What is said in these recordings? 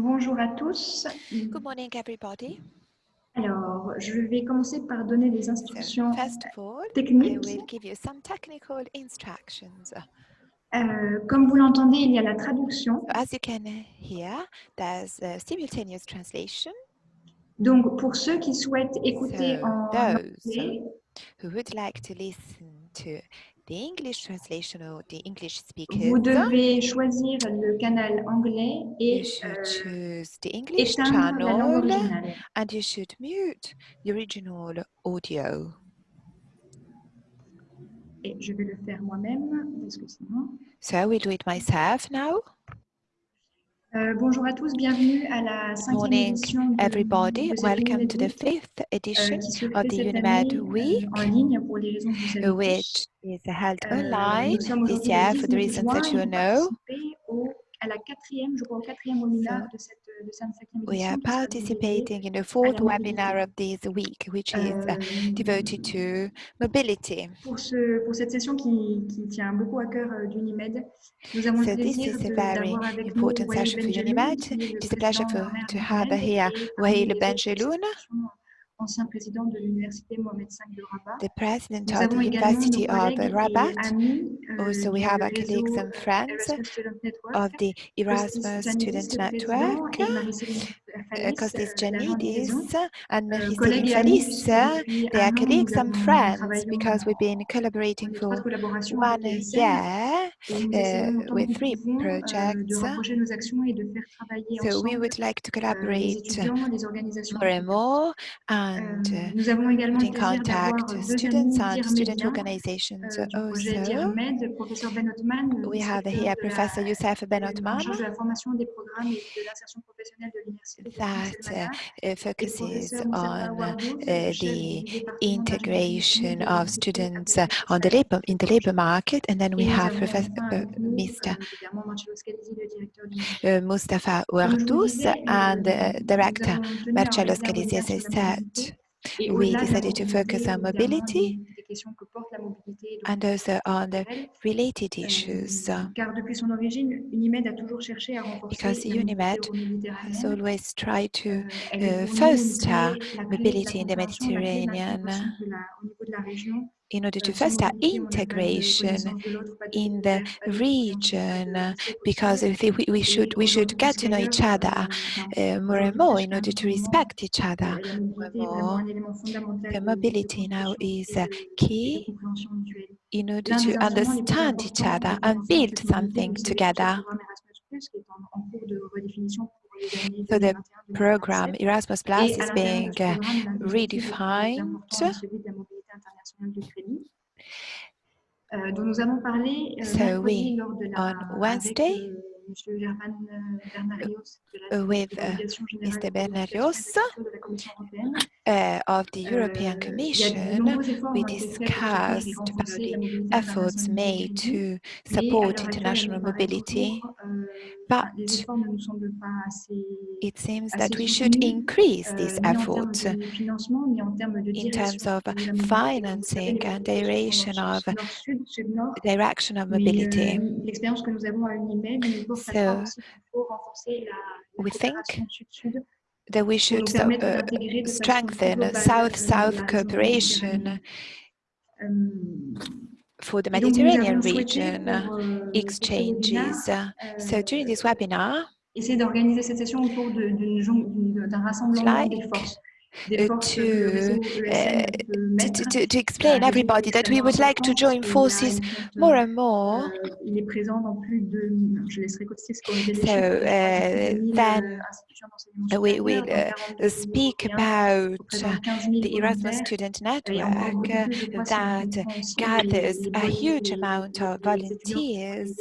Bonjour à tous. Good morning, everybody. Alors, je vais commencer par donner des So, instructions first of all, I techniques. will give you some technical instructions. Euh, comme vous l'entendez, il y a la traduction. So as you can hear, there's a simultaneous translation. Donc, pour ceux qui souhaitent écouter So en anglais, who would like to listen to the English translation or the English vous speakers, devez choisir le canal anglais you et should euh, choose the English la and you should mute the original audio. Et je vais le faire moi-même, parce que sinon... So I will do it myself now. Uh, bonjour à tous, bienvenue à la cinquième édition. Morning, everybody. Welcome to the fifth edition of the UNMED Week, which is held online this year for the reasons that you know. Au, à la quatrième, je crois, au quatrième webinaire de cette, de cette cinquième We are participating in the fourth webinar of this week, which is uh, Euh, devoted to mobility. pour, ce, pour cette session qui, qui tient beaucoup à cœur euh, d'Unimed, nous avons So le this plaisir is a de- very d'avoir avec nous Wael Benjeloun, qui est le président de Benjeloun, ancien président de l'Université Mohamed V de Rabat. the president of the University of Rabat. euh, Also, we have our colleagues and friends Erasmus Student Network. of the Erasmus Student Network, Kostis Janidis and Mephistine Falis. They are colleagues and friends because we've been collaborating for one year uh, with three projects. So we would like to collaborate more and more and uh, in contact students and student organizations also. We have here Professor Youssef Ben Othman that uh, focuses on uh, the integration of students uh, on the labor in the labor market, and then we have Professor uh, Mr. Uh, Mustafa Wardous and Director Marcello Scalisi. As I said, we decided to focus on mobility and those are the related issues. Uh, because UNIMED has always tried to uh, foster mobility in the Mediterranean in order to foster integration in the region because we, we should we should get to know each other uh, more and more in order to respect each other more. The mobility now is eh, key in order to understand each other and build something together. So the program Erasmus Plus is being eh, redefined uh, euh, dont nous avons parlé euh, So mercredi we, lors de la, on avec Wednesday, euh, euh, de la, uh, with uh, générale Mr. Bernarios, uh, of the European Commission, we discussed about the efforts made to support international mobility, but it seems that we should increase these efforts in terms of financing and direction of direction of mobility. So we think that we should uh, strengthen euh, South-South cooperation. Euh, for the Mediterranean region euh, exchanges. webinaire So during this euh, webinar, essayer d'organiser cette session autour d'un rassemblement like des forces, Uh, to, uh, to, to, to, explain everybody that we would like to join forces more and more. So uh, then we will uh, speak about the Erasmus Student Network that gathers a huge amount of volunteers.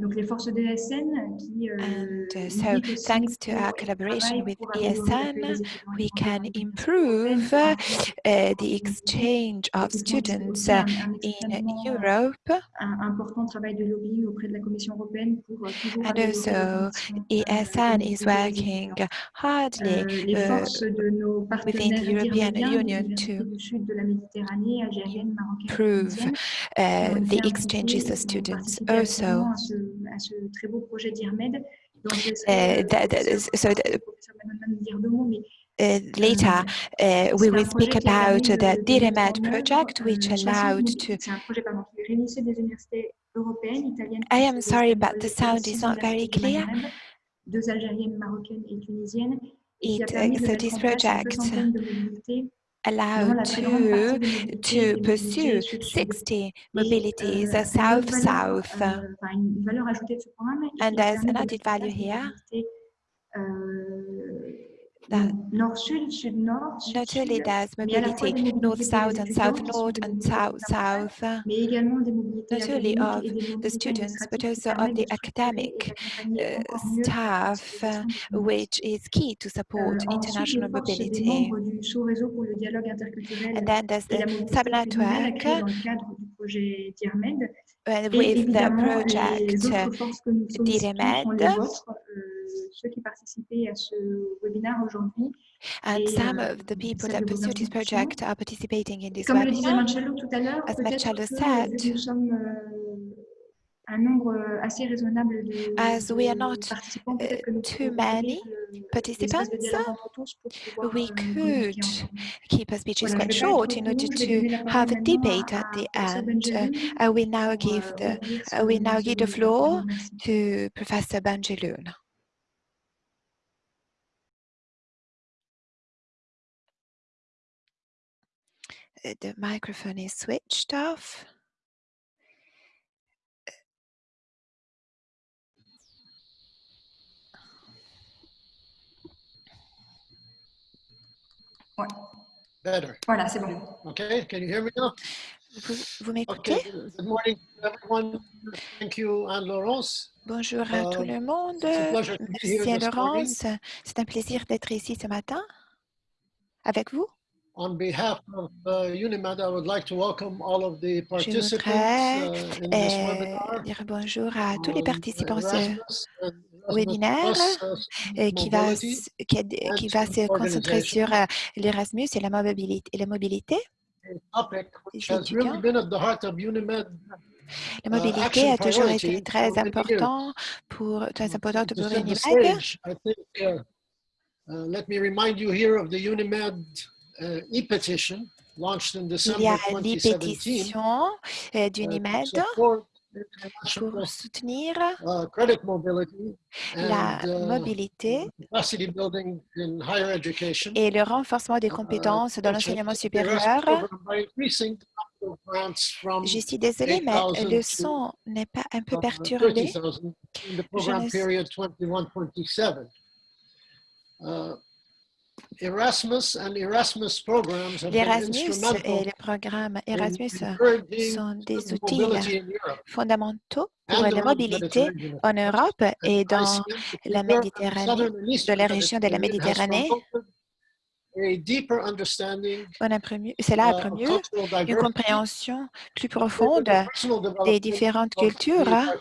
Donc les forces de l'ESN qui euh, And uh, so, thanks to our collaboration with ESN, we can improve uh, the exchange of students uh, in euh, Europe. un important travail de lobbying auprès de la Commission européenne pour euh, toujours And also, euh, ESN is mobilité des working hardly Euh, within the European Union to improve uh, the exchanges of students. Also, ce, à ce très beau projet d'IRMED Donc, je laisserai, Uh, euh, that- that le is- so professeur- the- le professeur Mandelmann dire deux mots, mais Uh, later, uh, we will speak about de- the œuvre, project, which euh, 60 allowed to. I am sorry, but the sound is not very clear. It, uh, so this project allowed to, to pursue 60 mobilities south-south. and there's an added value here not only there's mobility north-south and south-north and south-south, not only of the students, but also of the academic uh, staff, uh, which is key to support international mobility. And then there's the subnetwork with the project DIREMED, ceux qui participaient à ce webinaire aujourd'hui. And some euh, of the people that pursue this project are participating in this Comme webinar. Comme le disait Marcello tout à l'heure, peut-être nous sommes euh, un nombre euh, assez raisonnable de As we are not participants, uh, too many participants, we could keep our speeches quite short in order to have a debate at the end. Uh, I uh, will now give the I now give the floor to Professor Bangeloun. The microphone is switched off. Ouais. Better. Voilà, c'est bon. Okay, can you hear me now? Vous, vous m'écoutez? Okay, good morning, everyone. Thank you, Anne-Laurence. Bonjour à tout Euh, le monde. it's a pleasure to be Merci here à this morning. Laurence. C'est un plaisir d'être ici ce matin avec vous. On behalf of uh, UNIMED, I would like to welcome all of the Je participants uh, in this webinar. dire bonjour à tous les on participants webinaire qui va, qui, se concentrer sur euh, l'Erasmus et la mobilité. Et la mobilité. a La uh, mobilité action a toujours été très pour, très importante pour Unimed. uh, let me remind you here of the UNIMED e-petition launched in Il y December a 2017 l'e-pétition euh, uh, to d'Unimed support pour soutenir uh, credit mobility la and uh, mobilité capacity building in higher education. et le renforcement des uh, compétences dans l'enseignement supérieur. Je suis désolée, mais 8,000 le son n'est pas un peu perturbé. 30,000 in the Je program ne- period 21-27. Erasmus and Erasmus programs have been L'Erasmus et les programmes Erasmus sont des outils Europe fondamentaux pour la mobilité en Europe et dans la Méditerranée, eastern la région de la Méditerranée. promoted a deeper understanding On a promu- cela a uh, promu cultural une compréhension plus profonde des différentes cultures. hein.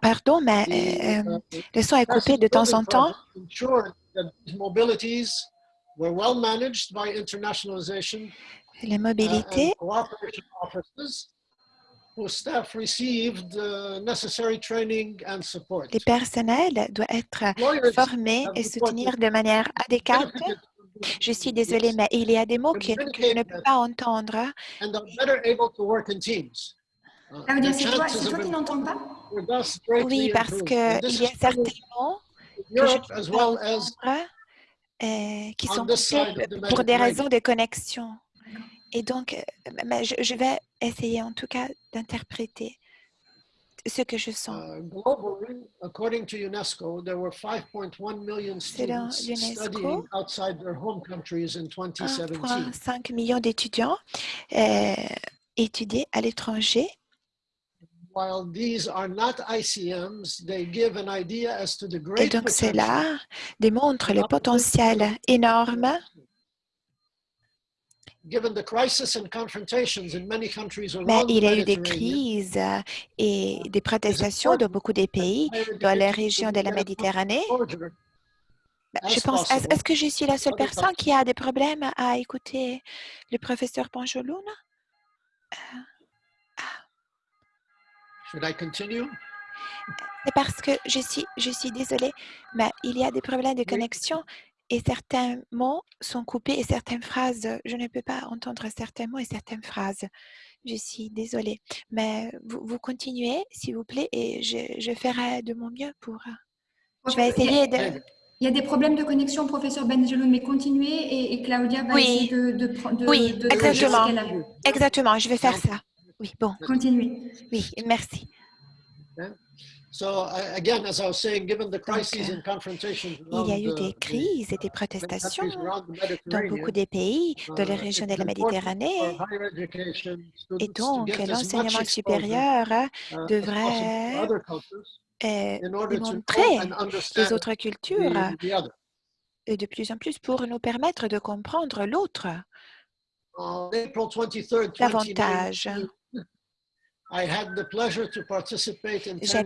Pardon, mais euh, uh, le son est coupé de temps en temps. Project ensured that these mobilities were well managed by internationalization La uh, mobilité and cooperation offices whose staff received uh, necessary training and support. les personnels doivent être formés et soutenir de manière adéquate. Je suis désolée, mais il y a des mots que, je ne peux pas entendre. and are better able to work in teams. Ça veut dire, their c'est toi, chances c'est of toi qui n'entends pas? Oui, parce improved. que And this il y a certains mots que je peux euh, qui on sont pour des raisons de connexion. Et donc, euh, je, je vais essayer en tout cas d'interpréter ce que je sens. Uh, globally, according to UNESCO, there were 5.1 million Selon students l'UNESCO, studying outside their home countries in 2017. 1,5 million d'étudiants euh, étudiés à l'étranger. Et great donc, cela démontre le potentiel énorme. Given the crisis and confrontations in many countries Mais il y a eu des crises euh, et des protestations dans beaucoup des pays dans la région de la Méditerranée? as Je pense, est-ce que je suis la seule personne qui a des problèmes à écouter le professeur Panjoloun? Should I continue? C'est parce que je suis, je suis désolée, mais il y a des problèmes de connexion et certains mots sont coupés et certaines phrases, je ne peux pas entendre certains mots et certaines phrases. Je suis désolée, mais vous, vous continuez, s'il vous plaît, et je, je ferai de mon mieux pour... euh, Je vais essayer de... Il y a des problèmes de connexion, professeur Benjeloun, mais continuez et, et Claudia va Oui. essayer de, de, de, Oui, de- de exactement. ce qu'elle a. Exactement, je vais faire ça. Oui, bon, Continuez. oui, merci. So uh, again, as I was saying, given the crises and confrontations Il y a eu des uh, crises et des protestations dans beaucoup des pays de la uh, région de la Méditerranée. Et donc, l'enseignement supérieur uh, possible to devrait euh, in order to know démontrer les understand autres cultures the, the other. euh, de plus en plus pour nous permettre de comprendre l'autre On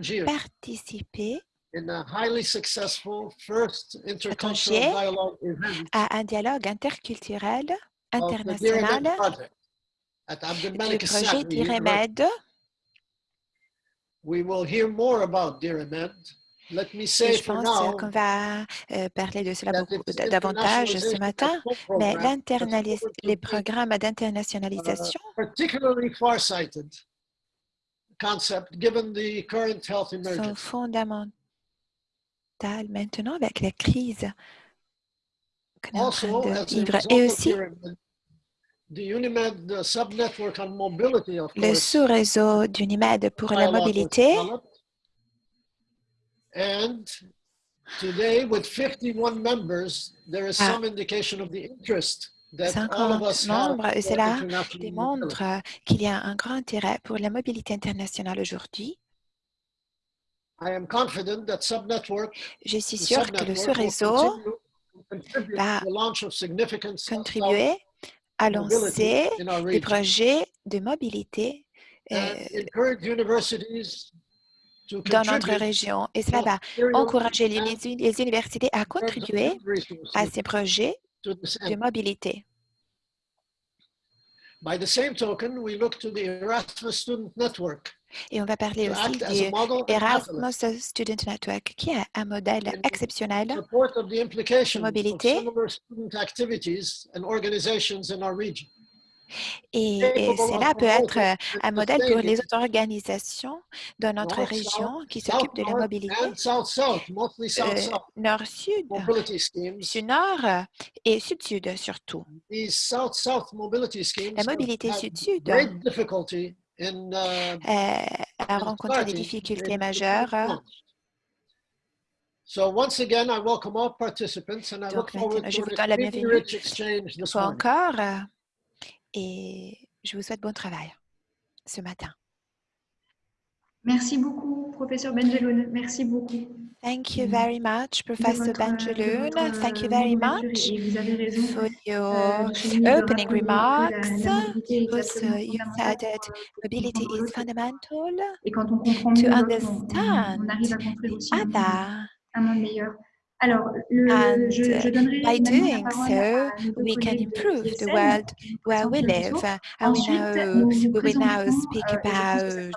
J'ai participé in a highly successful first intercultural Tangier dialogue event à un dialogue interculturel international du projet d'IREMED. We will hear more about Diramed. Let me Et say je pense now qu'on va euh, parler de cela beaucoup davantage ce matin, mais les programmes uh, d'internationalisation concept given the current health sont emergency. fondamentales maintenant avec la crise qu'on est en train Also, de vivre. Et of aussi, Diramed, the Unimed subnetwork on mobility, of le sous-réseau d'UNIMED pour la mobilité. And today, with 51 members, there is Ah. some indication of the interest 50 us have membres, et cela démontre qu'il y a un grand intérêt pour la mobilité internationale aujourd'hui. I am confident that subnetwork, Je suis sûre que le sous-réseau va contribuer à lancer des projets de mobilité euh, dans notre région. Et cela va encourager les, universités à contribuer à ces projets de mobilité. By the same token, we look to the Erasmus Student Network Et on va parler aussi du Erasmus Student Network, qui est un modèle exceptionnel of mobilité. Et, cela peut être euh, un and modèle pour les autres organisations dans notre région qui s'occupent de la mobilité euh, nord-sud, schemes. sud-nord euh, et sud-sud surtout. La mobilité sud-sud euh, a rencontré des difficultés majeures. So once again, I welcome all participants and I look Donc forward to vous an donne la extremely bienvenue rich exchange this morning. Euh, et je vous souhaite bon travail ce matin. Merci beaucoup, professeur Benjeloun. Merci beaucoup Thank you Mm. very much, Professor de Benjeloun. Thank you euh, very much for Euh, your opening remarks. Also, absolument you said that euh, mobility is fundamental to understand the other. And uh, by doing so, we can improve the world where we live. Uh, and we, now, we will now speak about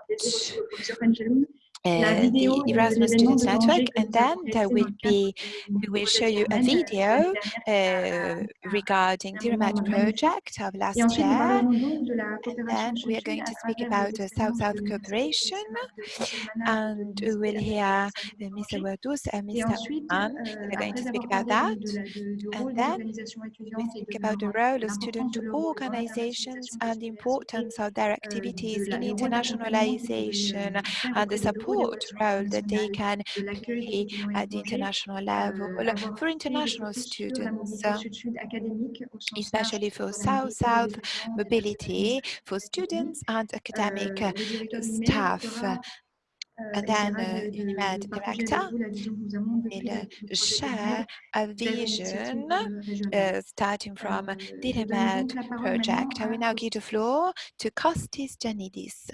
uh, the Erasmus Students Network, and then there will be we will show you a video uh, uh, regarding the remote project of last year, and then we are going to speak about South-South cooperation, and we will hear Mr. Wardus and Mr. Mann. They're going to speak about that, and then we think about the role of student organizations and the importance of their activities in internationalization and the support support role that they can play at the international level for international students, uh, especially for South-South mobility for students and academic staff. And then uh, UNIMED director will uh, share a vision uh, starting from the UNIMED project. I will now give the floor to Kostis Janidis.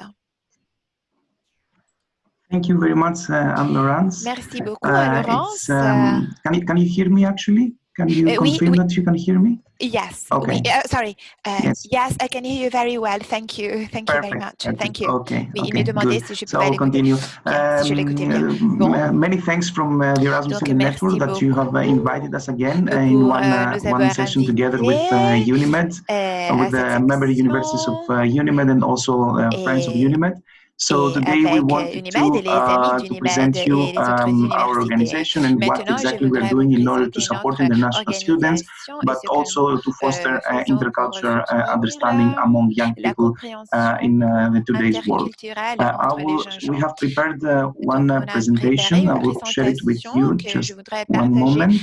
Thank you very much, uh, Anne Laurence. Merci beaucoup Uh, Laurence. um, can, you, can you hear me actually? Can you Uh, confirm we- that you can hear me? Yes. Okay. Oui, uh, sorry. Uh, Yes. yes, I can hear you very well. Thank you. Thank you very much. perfect. Thank you. Okay. Oui, il okay, me demandait good. si je So pouvais I'll l'écouter. continue. Bien, si je l'écoutais bien. Um, Bon. uh, many thanks from uh, the Erasmus Donc, Network that you have uh, invited us again uh, in one, euh, uh, one session together with uh, UNIMED, Euh, uh, with the cette member universities of uh, UNIMED and also uh, friends of UNIMED. So today we wanted to, uh, to present you um, our organization and what exactly we are doing in order to support international students, but also to foster uh, intercultural uh, understanding among young people uh, in uh, the today's world. Uh, will, we have prepared one presentation. I will share it with you just one moment.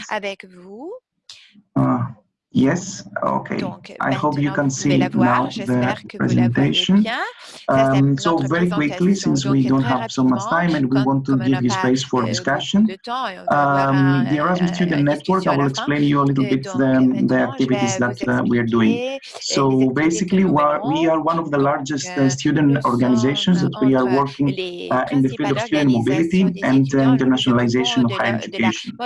Yes, okay. Donc, I hope you can see now the presentation. Um, so very quickly, since we don't have so much time and we want to give you space for discussion, um, the Erasmus Student Network, I will explain you a little bit the, the activities that uh, we are doing. So basically, we are, one of the largest uh, student organizations that we are working uh, in the field of student mobility and uh, internationalization of higher education.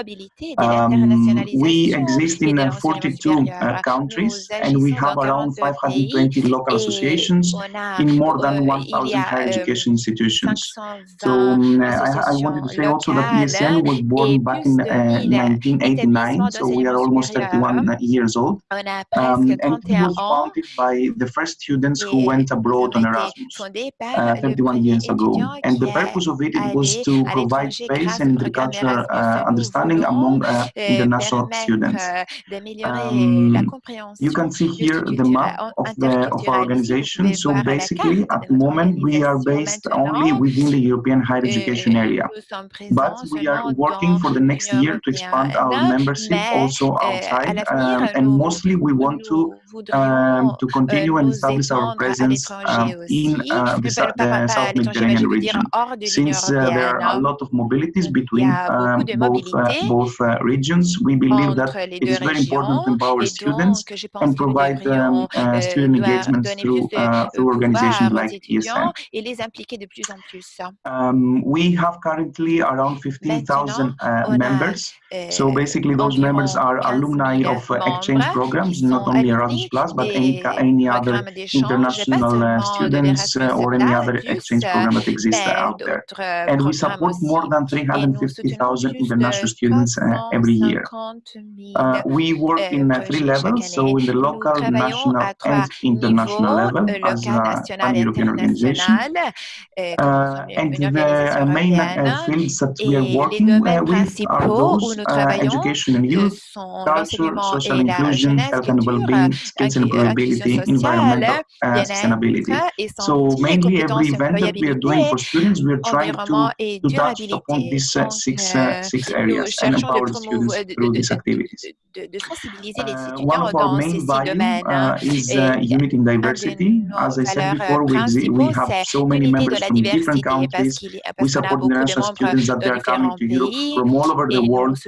Um, we exist in 42 uh, around uh, countries and we have around 520 local associations in more than 1,000 higher education institutions. So um, uh, I, I, wanted to say also that ESN was born back in 1989, uh, so we are almost 31 years old. Um, and it was founded by the first students who went abroad on Erasmus 31 years ago. And the purpose of it, it was to provide space and intercultural understanding among international students. Um, you can see here the map of, the, of our organization. So basically, at the moment, we are based only within the European higher education area. But we are working for the next year to expand our membership also outside. Um, and mostly, we want to um, to continue and establish our presence um, in uh, the, the, uh, South Mediterranean region, since uh, there are a lot of mobilities between um, both uh, both uh, regions. We believe that it is very important to empower our students and provide them uh, student engagement through, uh, through organizations like ESN. Um, we have currently around 15,000 uh, members. So basically those members are alumni of uh, exchange programs, not only Erasmus+, Plus, but any, any other international uh, students uh, or any other exchange program that exists out there. And we support more than 350,000 international students every year. we work in at three levels, so in the local, national and international level as a pan-European organization. Uh, and the uh, main uh, fields that we are working uh, with are those education and youth, culture, social inclusion, health and well-being, skills and employability, environmental sustainability. So mainly every event that we are doing for students, we are trying to, to touch upon these six, six areas and empower students through these activities les uh, étudiants dans ceci domaine. Uh, is, uh, unity and diversity. As I said before, we, we have so many members from different countries. We support international students that they are coming to Europe from all over the world.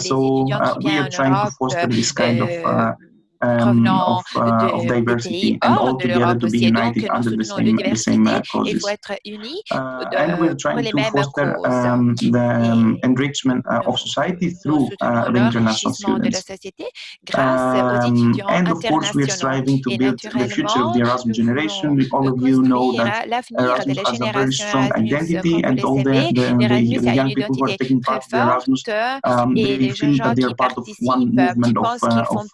so we are trying to foster this kind of um, of, uh, de, of, diversity and all together to be united donc, under the same, the same uh, causes. Uh, and we're trying to foster um, the enrichment uh, of society through uh, the international students. Um, and of course, we're striving to build the future of the Erasmus generation. All of you know that Erasmus has a very strong identity, and all the, the, the young people who are taking part in Erasmus, um, they feel that they are part of one movement of, uh, of,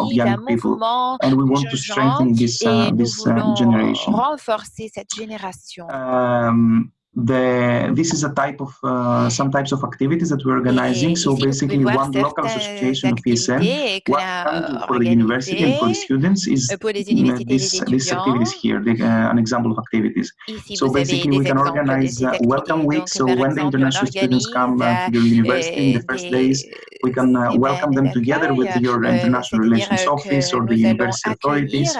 of young people, and we want to strengthen this uh, this uh, generation. renforcer cette génération. Um, the this is a type of uh, some types of activities that we're organizing. So basically, one local association of ESM, one for the university and for the students is uh, this, this activities here, the, uh, an example of activities. So basically, we can organize uh, welcome week. So when the international students come uh, to the university in the first days, we can welcome them together with your international relations office or the university authorities.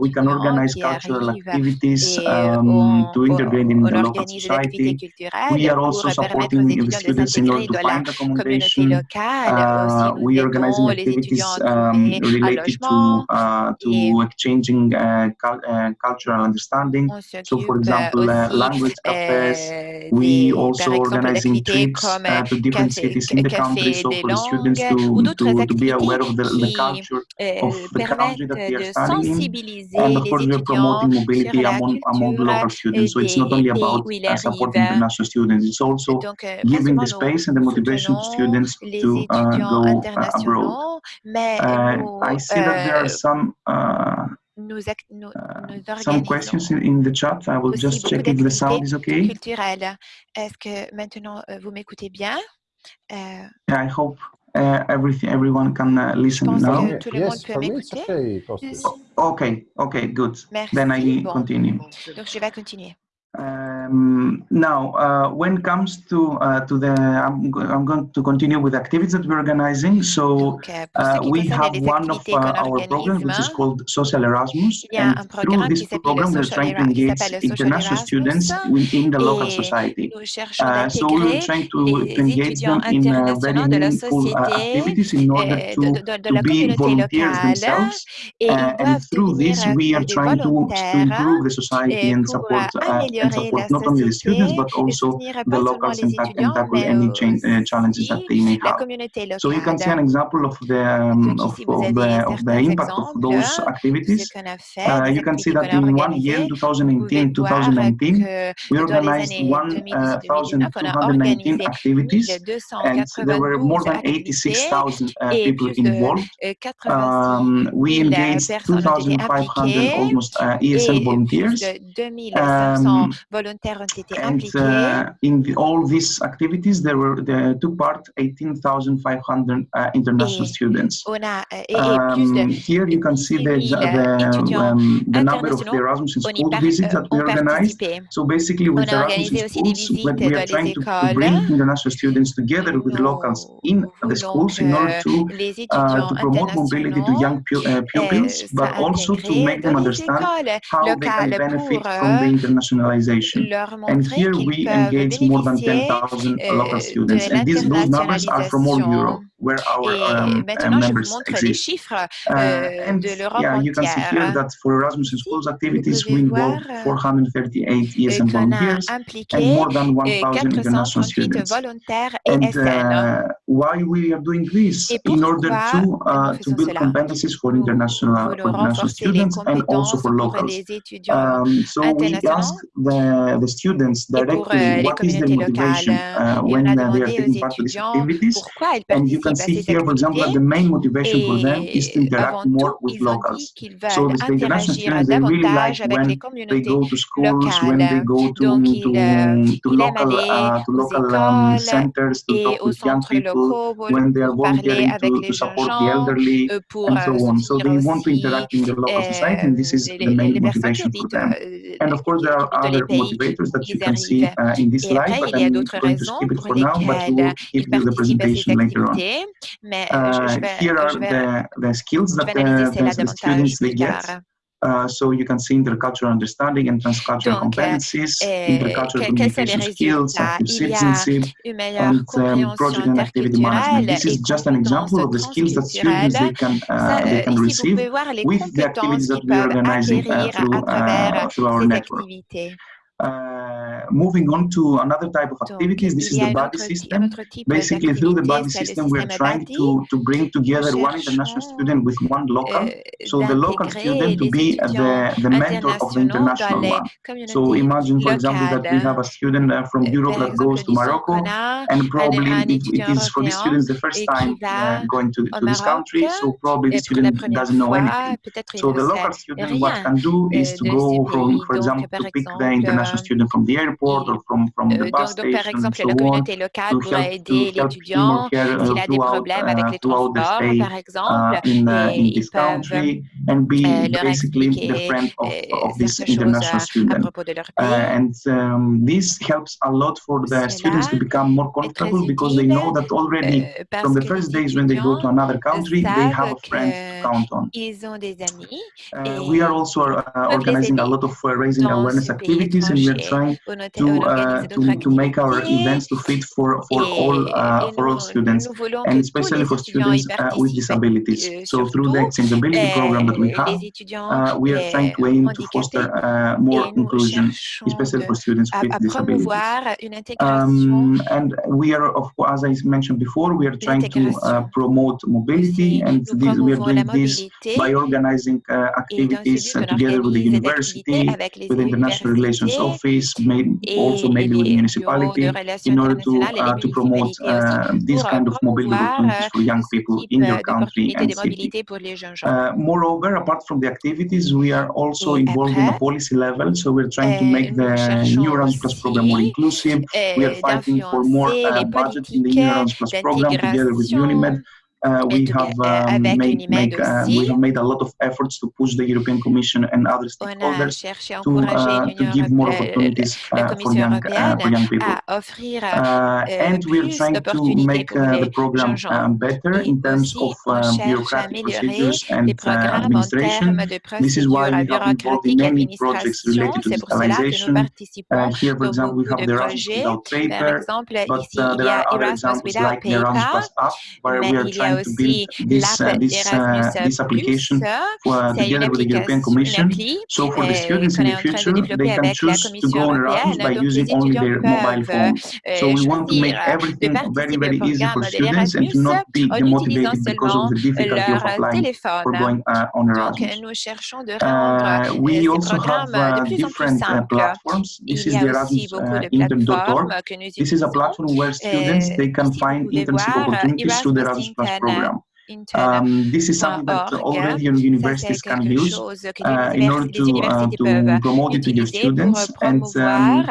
we can organize cultural activities um, to integrate in the local dirige l'activité culturelle pour permettre aux étudiants de s'intégrer dans la communauté locale. Uh, aussi, nous aidons les étudiants um, uh, uh, cultural understanding. So, for example, on s'occupe aussi euh, we also organizing trips uh, euh, to different cities in the country, so for the students to, to, to be aware of the, the culture of the country that they are studying. And of course, we are promoting mobility among, among local students. So it's not only about and supporting international students. It's also euh, giving the space and the motivation to students to uh, go uh, abroad. Uh, I see that there are euh, some uh, Nous nous, nous some questions in the chat. I will just check if the sound is okay. Est-ce que maintenant euh, vous m'écoutez bien? Uh, I hope uh, everything everyone can uh, listen now. yes, for me it's okay, okay, okay, good. Merci. Then I bon. continue. Donc je vais continuer. Um, now, uh, when it comes to uh, to the, I'm, I'm going to continue with activities that we're organizing. So uh, we have one of uh, our programs which is called Social Erasmus, and through this program we're trying to engage international students within the local society. Uh, so we're trying to, to engage them in very meaningful activities in order to, to be volunteers themselves, and through this we are trying to, to improve the society and support uh, and support not only the students but also the locals in and tackle any uh, challenges that they may have. So you can see an example of the, um, of, of, the, of the impact of those activities. Uh, you can see that in one year, 2018-2019, we organized 1,219 uh, activities and there were more than 86,000 uh, people involved. Um, we engaged 2,500 almost uh, ESL volunteers. Um, volontaires ont été impliqués. And, uh, in the, all these activities, there were there took part 18,500 uh, international et students. On a, et, um, de, here you can see the, the, um, the number of the Erasmus School visits that we organized. So basically, with Erasmus schools, we are trying to, to, bring international students together with locals in the schools in order to, uh, to promote mobility to young pu uh, pupils, but also to make them understand how they can benefit from the internationalization and here we engage more than 10,000 local students. And these, those numbers are from all Europe where our, um, Et uh, maintenant, uh, you can see here that for Erasmus in Schools activities, we involve 438 ESN volunteers and more than 1,000 international students. And uh, why we are doing this? In order to, build competencies for international, students and also for locals. Um, so we ask the, students directly what is the motivation when they are taking part in these activities. And you can can see here, for example, that the main motivation for them is to interact more with locals. So the international students, they really like when they go to schools, when they go to, to, to local, uh, to local um, centers, to talk with young people, when they are volunteering to, to support the elderly, and so on. So they want to interact in the local society, and this is the main motivation for them. And of course, there are other motivators that you can see uh, in this slide, but I'm going to skip it for now, but we'll give you the presentation later on mais je euh, vais, here are je vais, the, the skills that the, uh, the students they get. Uh, so you can see intercultural understanding and transcultural Donc, competencies, euh, intercultural communication skills, citizenship, and um, project and activity management. This is just an example of the skills that students they can, uh, they can receive with the activities that we are organizing uh, through, uh, through our network. Activités. Uh, moving on to another type of activities, this is the body system. Basically, through the body system, we are trying to, to bring together one international student with one local, so the local student to be the, the mentor of the international one. So imagine, for example, that we have a student uh, from Europe that goes to Morocco, and probably it, it is for this student the first time uh, going to, to this country, so probably the student doesn't know anything. So the local student, what can do is to go from, for example, to pick the international a student from the airport or from, from the bus donc, donc, par exemple, so la communauté locale doit aider l'étudiant s'il a uh, des problèmes uh, avec les uh, in this country and ils basically the friend of this international student. Uh, and um, this helps a lot for the students to become more comfortable because they know that already from the first days when they go to another country, they have a friend to count on. Uh, we are also uh, organizing a lot of raising awareness activities we are trying to, uh, to, to make our events to fit for, for, all, uh, for all students, and especially for students uh, with disabilities. So through the accessibility program that we have, uh, we are trying to aim to foster uh, more inclusion, especially for students with disabilities. Um, and we are, of, as I mentioned before, we are trying to promote mobility, and this, we are doing this by organizing activities together with the university, with international relations office, maybe also maybe with the municipality, in order to uh, to promote uh, this kind of mobility opportunities for young people in your country and city. Uh, moreover, apart from the activities, we are also involved in a policy level, so we're trying to make the New Plus program more inclusive. We are fighting for more uh, budget in the New Plus program together with UNIMED. Uh, we, um, uh, have, made, a lot of efforts to push the European Commission and other stakeholders to, uh, to give more opportunities uh, for young, for, young, people. and we're trying to make the program um, better in terms of um, bureaucratic procedures and administration. This is why we have involved in many projects related to digitalization. here, for example, we have the Erasmus without paper, but there are other examples like the Erasmus Plus app, where we are trying to build this, uh, this, uh, this application for, together with the European Commission. So for the students in the future, they can choose to go on Erasmus by using only their mobile phone. So we want to make everything very, very easy for students and to not be demotivated because of the difficulty of applying for going uh, on Erasmus. Uh, we also have uh, different platforms. This is the Erasmus Intern.org. This is a platform where students, they can find internship opportunities through the Erasmus Plus program. Um, this is something that already universities can use uh, in order to, uh, to promote it to your students. And um,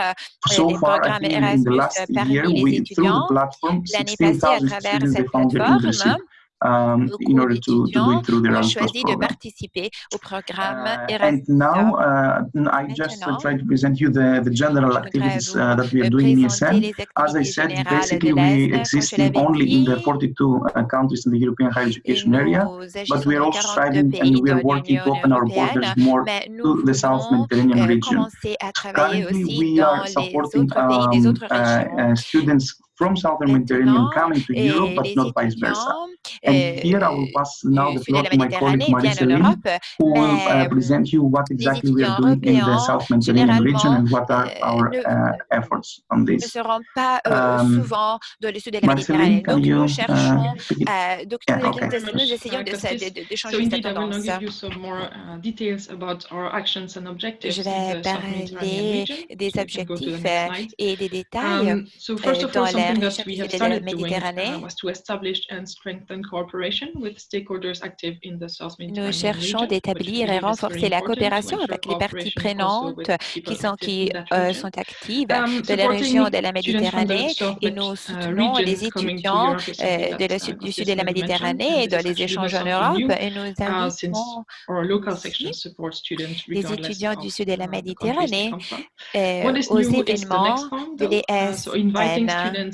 so far, I think in the last year, we, through the platform, 16,000 students they found their internship um, in order to, to do it through their own program. Uh, and now, uh, I just try to present you the, the general activities uh, that we are doing in ESN. As I said, basically we exist only in the 42 countries in the European higher education area, but we are also striving and we are working to open our borders more to the South Mediterranean region. Currently, we are supporting um, uh, uh, students from Southern Mediterranean coming to Europe, but not vice versa. And here I will pass now the floor to my colleague Marie-Céline, who will uh, present you what exactly we are doing in the South Mediterranean region and what are our uh, efforts on this. Um, nous uh, cherchons, de. Je vais parler des objectifs et des détails nous cherchons d'établir et renforcer la coopération avec les parties prenantes qui sont, qui, sont actives de la région de la Méditerranée et nous soutenons les étudiants du sud de la Méditerranée dans les échanges en Europe et nous invitons les étudiants du sud de la Méditerranée aux événements de l'ESN.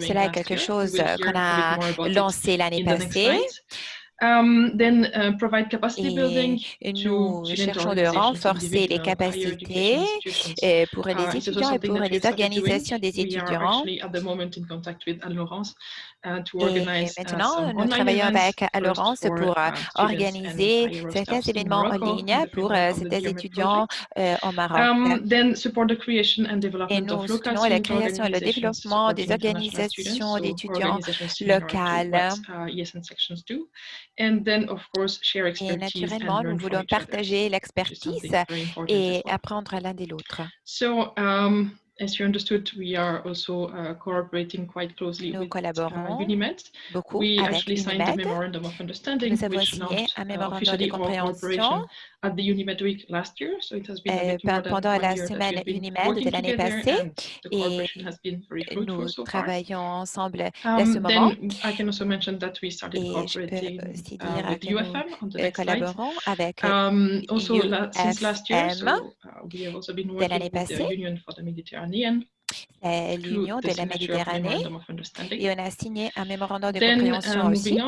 Cela est quelque chose euh, qu'on a lancé l'année passée. Nous to cherchons de renforcer les capacités euh, pour les étudiants et pour les organisations des étudiants. Et maintenant, nous travaillons avec euh, Laurence pour euh, organiser certains événements en ligne pour euh, certains étudiants au Maroc. Et nous soutenons la création et le développement des organisations d'étudiants locales. Et naturellement, nous voulons partager l'expertise et apprendre l'un de l'autre as you understood, we are also uh, cooperating quite closely Nous with uh, Unimed. Beaucoup we avec actually Unimed. signed a memorandum of understanding, Nous avons which launched un uh, officially de cooperation at the Unimed Week last year. So it has been euh, pendant la semaine Unimed de l'année passée, et nous so travaillons ensemble um, ce moment. I can also mention that we started et cooperating je peux uh, que UFM on the euh, next collaborons slide. avec um, also UFM since last year, so, uh we have also been working de passée. With the Union for the Mediterranean l'Union de la Méditerranée. Et on a signé un mémorandum de compréhension uh, aussi.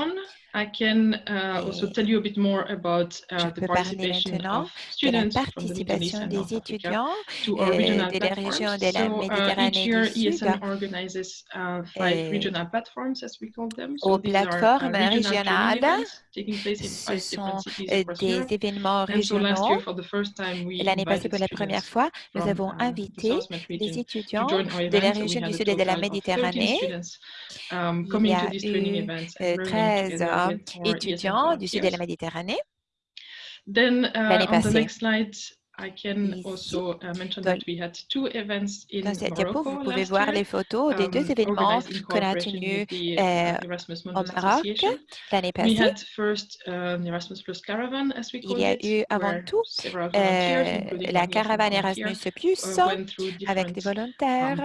I can uh, also Et tell you a bit more about uh, je the peux parler participation maintenant of de la from the participation des étudiants to our regional de la région de la So, uh, each Méditerranée year, du Sud ESN organizes uh, five regional platforms, as we call them. aux So these are uh, plateformes régionales. events taking place in Ce sont euh, des événements régionaux. year, for the first time, we Et L'année passée, invited pour la première students fois, nous from avons the invité to étudiants de la région du Sud et de la total of 13 Méditerranée. students um, Il coming y to a eu events euh, and learning 13 étudiants du Sud de la. Méditerranée. Then uh, L'année passée. I can also uh, mention dans- that we had two events in Dans cette diapo, vous pouvez voir year, les photos des deux um, événements qu'on a tenus euh, uh, Erasmus au Maroc l'année We passée. had first um, Erasmus Plus Caravan, as we Il y a it, eu avant tout euh, la caravane Erasmus Plus uh, avec des um, volontaires.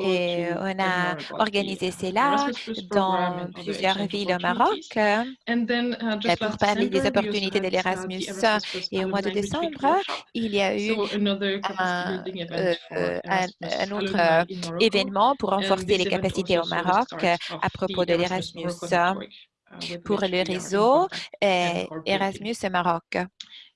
Et on a organisé cela dans plusieurs villes au Maroc. Euh, Pour parler des opportunités de l'Erasmus et au mois de décembre. Il y a eu un, euh, for euh, un, autre euh, événement pour And renforcer les capacités au Maroc euh, à propos de Erasmus l'Erasmus uh, pour le réseau euh, cooperating. Erasmus Maroc.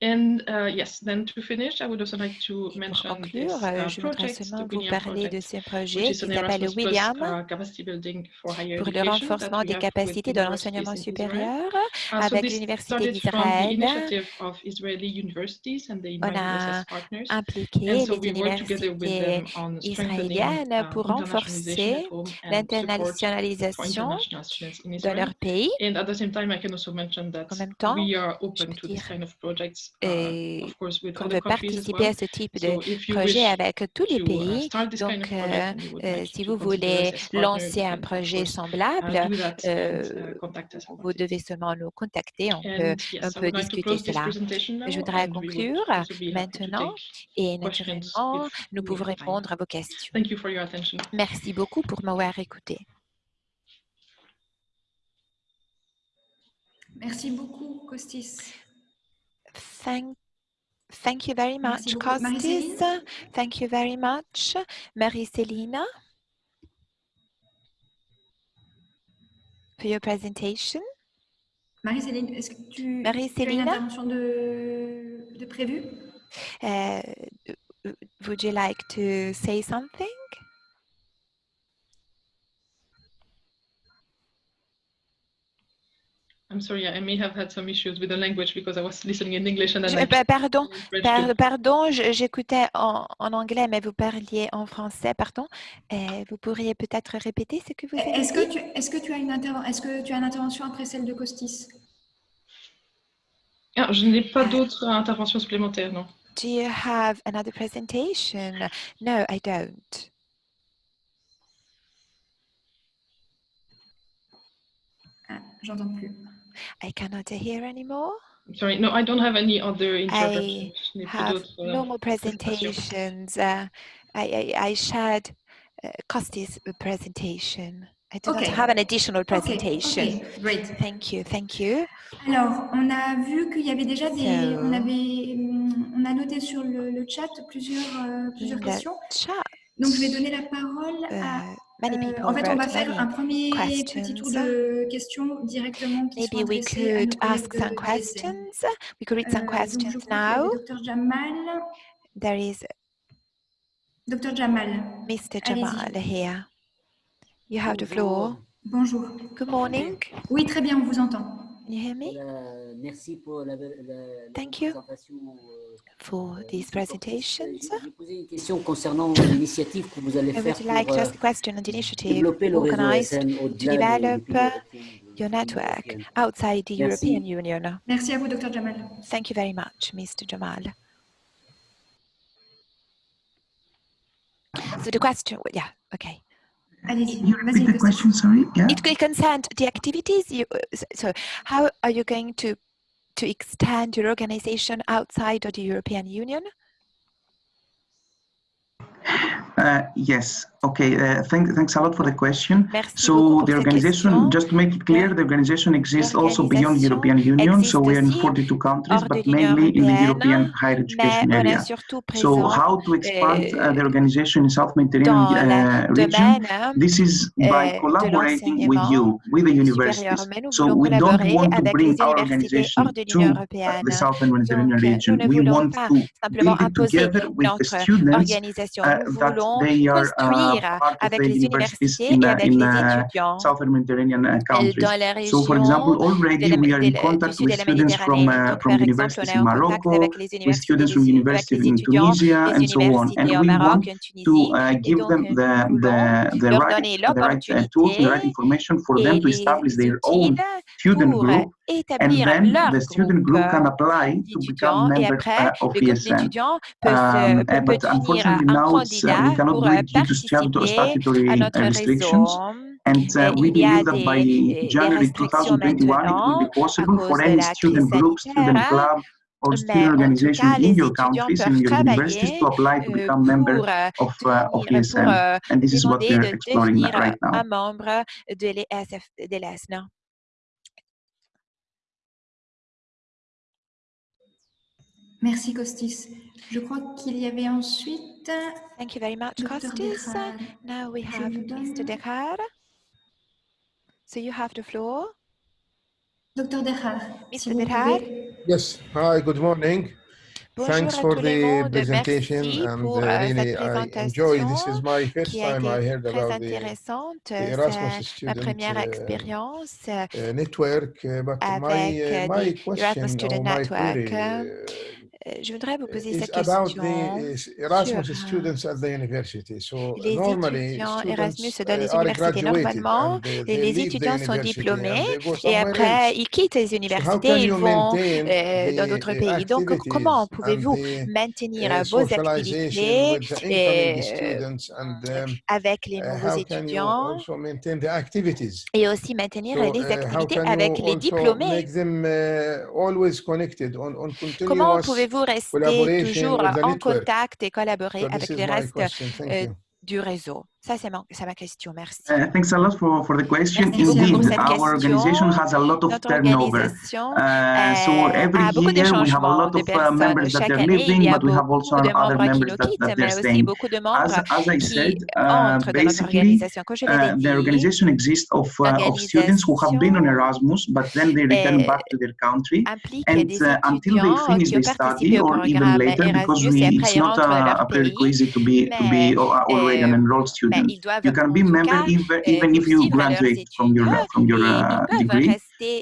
And uh, yes, then to finish, I would also like to Et pour mention conclure, this uh, je voudrais project, seulement the vous William parler de ce which projet is qui an s'appelle William uh, capacity building for higher pour le renforcement des capacités de l'enseignement supérieur Uh, avec l'Université d'Israël. On a impliqué les we work together with universités them on strengthening israéliennes uh, pour renforcer l'internationalisation de leur pays. And at the same time, I can also mention that En même temps, we are je open peux to this dire uh, euh, qu'on veut participer à ce type de So if you projet avec tous les to uh, pays. Donc, of project euh, euh, si to vous voulez lancer you un projet uh, semblable, do that and euh, uh, contact us about vous devez seulement nous contacter. On peut And un yes, I peu would like to discuter cela. Je voudrais conclure maintenant et questions naturellement, nous pouvons répondre à vos questions. Merci beaucoup pour m'avoir écouté. Merci beaucoup, Costis. Thank, thank you very much. Costis. Thank you very much, Marie-Célina, for your presentation. Marie-Céline, est-ce que tu, tu as une Marie-Céline? intervention de, de prévue Uh, would you like to say something? I'm sorry, I may have had some issues with the language because I was listening in English and then Je- I pa- pardon, pardon, je- j'écoutais en, en anglais, mais vous parliez en français, pardon. Euh, vous pourriez peut-être répéter ce que vous avez Est-ce dit? que, tu, est-ce, que tu as une est-ce que tu as une intervention après celle de Costis Ah, je n'ai pas d'autres interventions supplémentaires, non. Do you have another presentation? No, I don't. ah, J'entends plus. I cannot hear anymore. I'm sorry, no, I don't have any other I n'ai plus have d'autres, euh, no more presentations. Uh, I, I, I shared uh, Costi's presentation. I do not Okay. have an additional presentation. great. Thank you, thank you. Alors, on a vu qu'il y avait déjà des. So- On, avait, hum, on a noté sur le, le chat plusieurs, euh, plusieurs questions. chat, Donc, je vais donner la parole à. Many euh, people en fait, on va faire un premier petit tour de questions directement qui sont Maybe we à nos could ask some questions. We could read some Euh, questions now. Dr Jamal. There is Dr Jamal, Mr. Allez-y. Jamal here. You have the floor. bonjour. Good morning. Oui, très bien, on vous entend. you hear me? Thank you for these presentations. I would like to ask a question on the initiative organized to develop uh, your network outside the European Union. Thank you very much, Mr. Jamal. So the question, yeah, okay. Allez-y, Can you repeat the question? Sorry. Yeah. It will concern the activities. You, uh, so how are you going to to extend your organization outside of the European Union? Uh, yes. Okay. Uh, thank, thanks a lot for the question. Merci so the organization, question. just to make it clear, the organization exists also beyond the European Union. So we are in 42 countries, but mainly in the European higher education area. So how to expand uh, the organization in South Mediterranean uh, region? This is by collaborating with you, with the universities. So we don't want to bring our organization to uh, the South Mediterranean region. We want to build it together with the students that they are uh, the universities in, uh, in Mediterranean uh, countries. So, for example, already we are in contact uh, with students from universities in Morocco, with students from universities in Tunisia, and so on. And we want to uh, give them the the, the right the right tools, the right information for them to establish their own student group établir and then leur the student group can apply to become members après, of le groupe d'étudiants peut, um, peut, eh, but devenir un uh, candidat pour participer. And uh, we believe that by January 2021, it will be possible for any student group, student club, or student organizations in your countries, in your universities, to apply to become member of, uh, of ESN. And this is what we're exploring right now. Merci, Costis. Je crois qu'il y avait ensuite... Thank you very much, Costis. Now we have Mr. Dekar. So you have the floor. Dr. Dekar. Mr. Dekar. Yes. Hi, good morning. Bonjour Thanks for the presentation and uh, euh, really I enjoy. This is my first time I heard about the, the Erasmus euh, student ma première uh, expérience uh, uh, network, but my, uh, euh, my question or my query, uh, euh, je voudrais vous poser cette question sur Erasmus ah, students les étudiants Erasmus dans les universités normalement, les étudiants sont diplômés et après ils quittent les universités, ils vont euh, dans d'autres pays. Donc comment pouvez-vous maintenir vos activités euh, avec les nouveaux étudiants et aussi maintenir les activités avec les diplômés? Comment pouvez-vous vous restez toujours en contact et collaborer avec les restes euh, du réseau? Ça, c'est ma, ma, question. Merci. Uh, thanks a lot for, for the question. Merci Indeed, our organization has a lot of turnover. Uh, so every year we have a lot of uh, members that are leaving, but we have also other members that, that they're staying. As, as I said, uh, basically, uh, the organization consists of, uh, of students who have been on Erasmus, but then they return back to their country. And until they finish their study, or even later, because we, it's not a, a prerequisite to be, to be already an enrolled student you can be member even, even if you graduate from your from your uh, degree.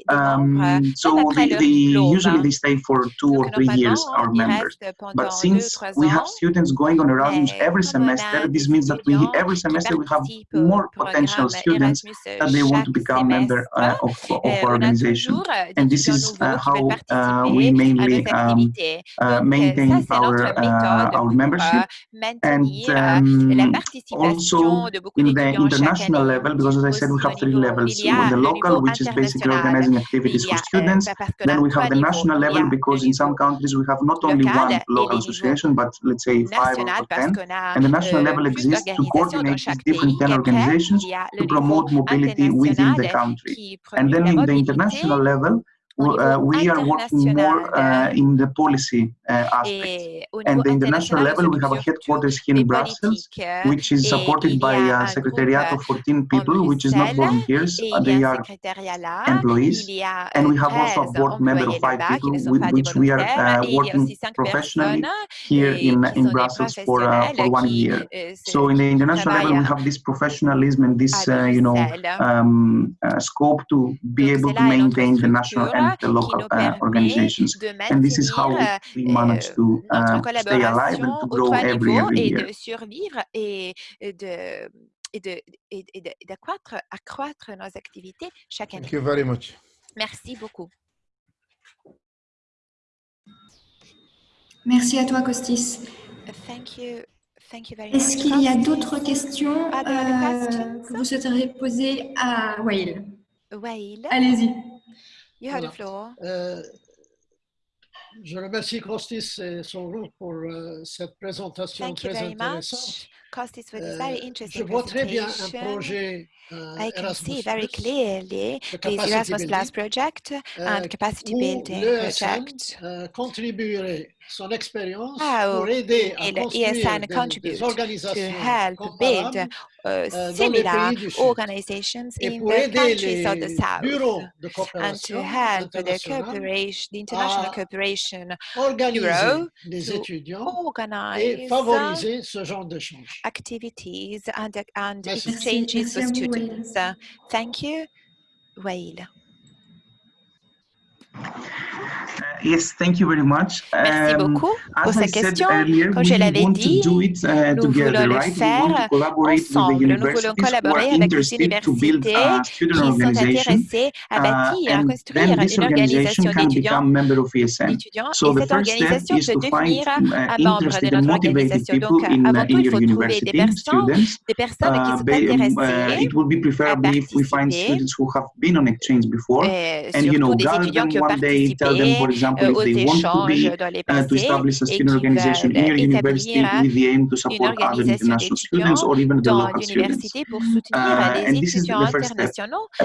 Um, so they, they usually they stay for two or three years as members. But since we have students going on Erasmus every semester, this means that we every semester we have more potential students that they want to become member uh, of, of our organization. And this is uh, how uh, we mainly um, uh, maintain our uh, our membership and um, also also in the international level, because as I said, we have three levels. The local, which is basically organizing activities for students. Then we have the national level, because in some countries we have not only one local association, but let's say five or ten. And the national level exists to coordinate these different ten organizations to promote mobility within the country. And then in the international level, uh, we are working more uh, in the policy uh, aspect. And the international level, we have a headquarters here in Brussels, which is supported by a secretariat of 14 people, which is not volunteers, they are employees. And we have also a board member of five people, with which we are uh, working professionally here in, in Brussels for, uh, for one year. So in the international level, we have this professionalism and this, uh, you know, um, scope to be able to maintain the national energy. the local uh, organizations. And this is how we manage euh, to. Et de survivre d'accroître nos activités chaque année. Thank you very much. Merci beaucoup. Merci à toi, Costis. Thank you. Thank you very much. Est-ce qu'il y a d'autres questions ah, euh, que vous souhaiteriez poser à Wael Allez-y. You voilà. the floor. Euh, je remercie Costis et son groupe pour euh, cette présentation Thank très intéressante. Costis euh, je vois très bien un projet I can Erasmus see very clearly the, the Erasmus Plus project and capacity building project. contribuerait son expérience ESN contribute to help build uh, similar organizations in the countries of the South and to help the cooperation, the international cooperation bureau to organize activities and, and exchanges for students questions. Uh, thank you. Wael. Uh, yes, thank you very much. Merci um, beaucoup pour sa question. Earlier, Comme je l'avais dit, it, uh, nous together, voulons right? le faire ensemble. Nous voulons collaborer avec les universités qui sont intéressées à uh, bâtir, à construire une organisation d'étudiants. So et cette organisation peut devenir uh, membre de notre organisation. Donc, uh, avant tout, il faut trouver des personnes, des personnes qui uh, sont um, intéressées it would be preferable if we find students who have been on exchange before, euh, and you know, one day, tell them, example, if they want to be uh, to establish a student organization in your university with the aim to support other international students or even the local students. Uh, and this is the first step.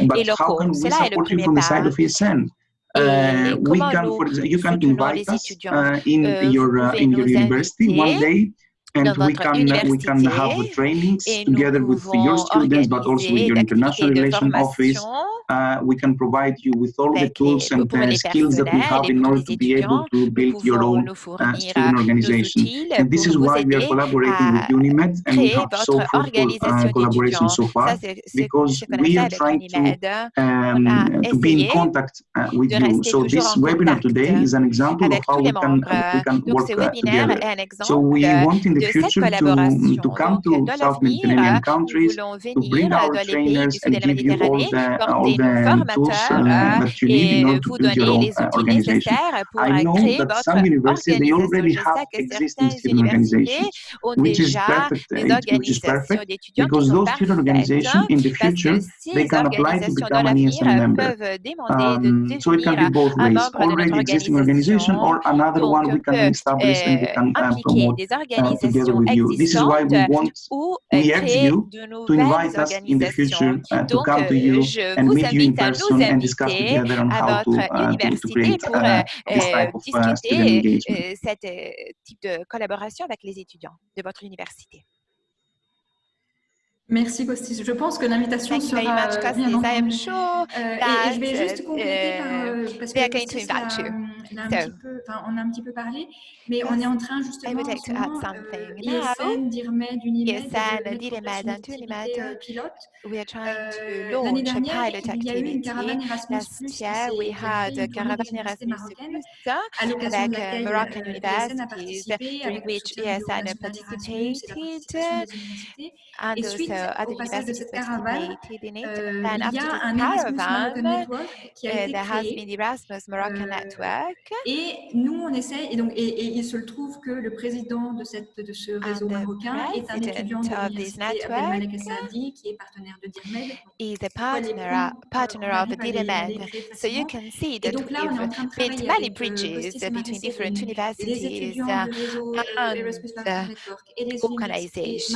But how can we support you from the side of ESN? Uh, we can, for example, you can invite us uh, in your uh, in your university one day and uh, we can, we can have trainings together with your students, but also with your international relations office. Uh, we can provide you with all the tools and the skills that we have in order to be able to build your own uh, student organization. And this is why we are collaborating with UNIMED and we have so fruitful uh, collaboration so far, because we are trying to, um, uh, to be in contact uh, with you. So this webinar today is an example of how we can, we can work together. So we want in the the future to, to come to South Mediterranean countries, to bring our trainers and give you all the, all the tools uh, that you need in order to build your own uh, organization. I know that some universities, they already have existing student organizations, which is perfect, it, which is perfect because those student organizations in the future, they can apply to become an ESM member. Um, so it can be both ways, already existing organization or another one we can establish and we can uh, promote uh, together with you. This is why we want you to invite us in the future to come to you euh, and meet you. Uh, uh, euh, uh, euh, Cette type de collaboration avec les étudiants de votre université. Merci Gostis. Je pense que l'invitation sera very much, euh, euh, et, je vais juste euh, compléter par, parce que a, peu, on a un peu parlé, mais on est en train justement like en pilote. We are trying to launch a pilot activity. Last year we had a Caravan Erasmus Plus avec Moroccan universities in which ESN participated and so in and after euh, there has been the Erasmus Moroccan Network. Et nous, on essaie, et, il se trouve que le président de, ce réseau marocain est un étudiant de l'université qui partenaire de DIRMED. Is a partner, uh, partner of DIRMED. So you can see that many bridges between different universities uh, organizations.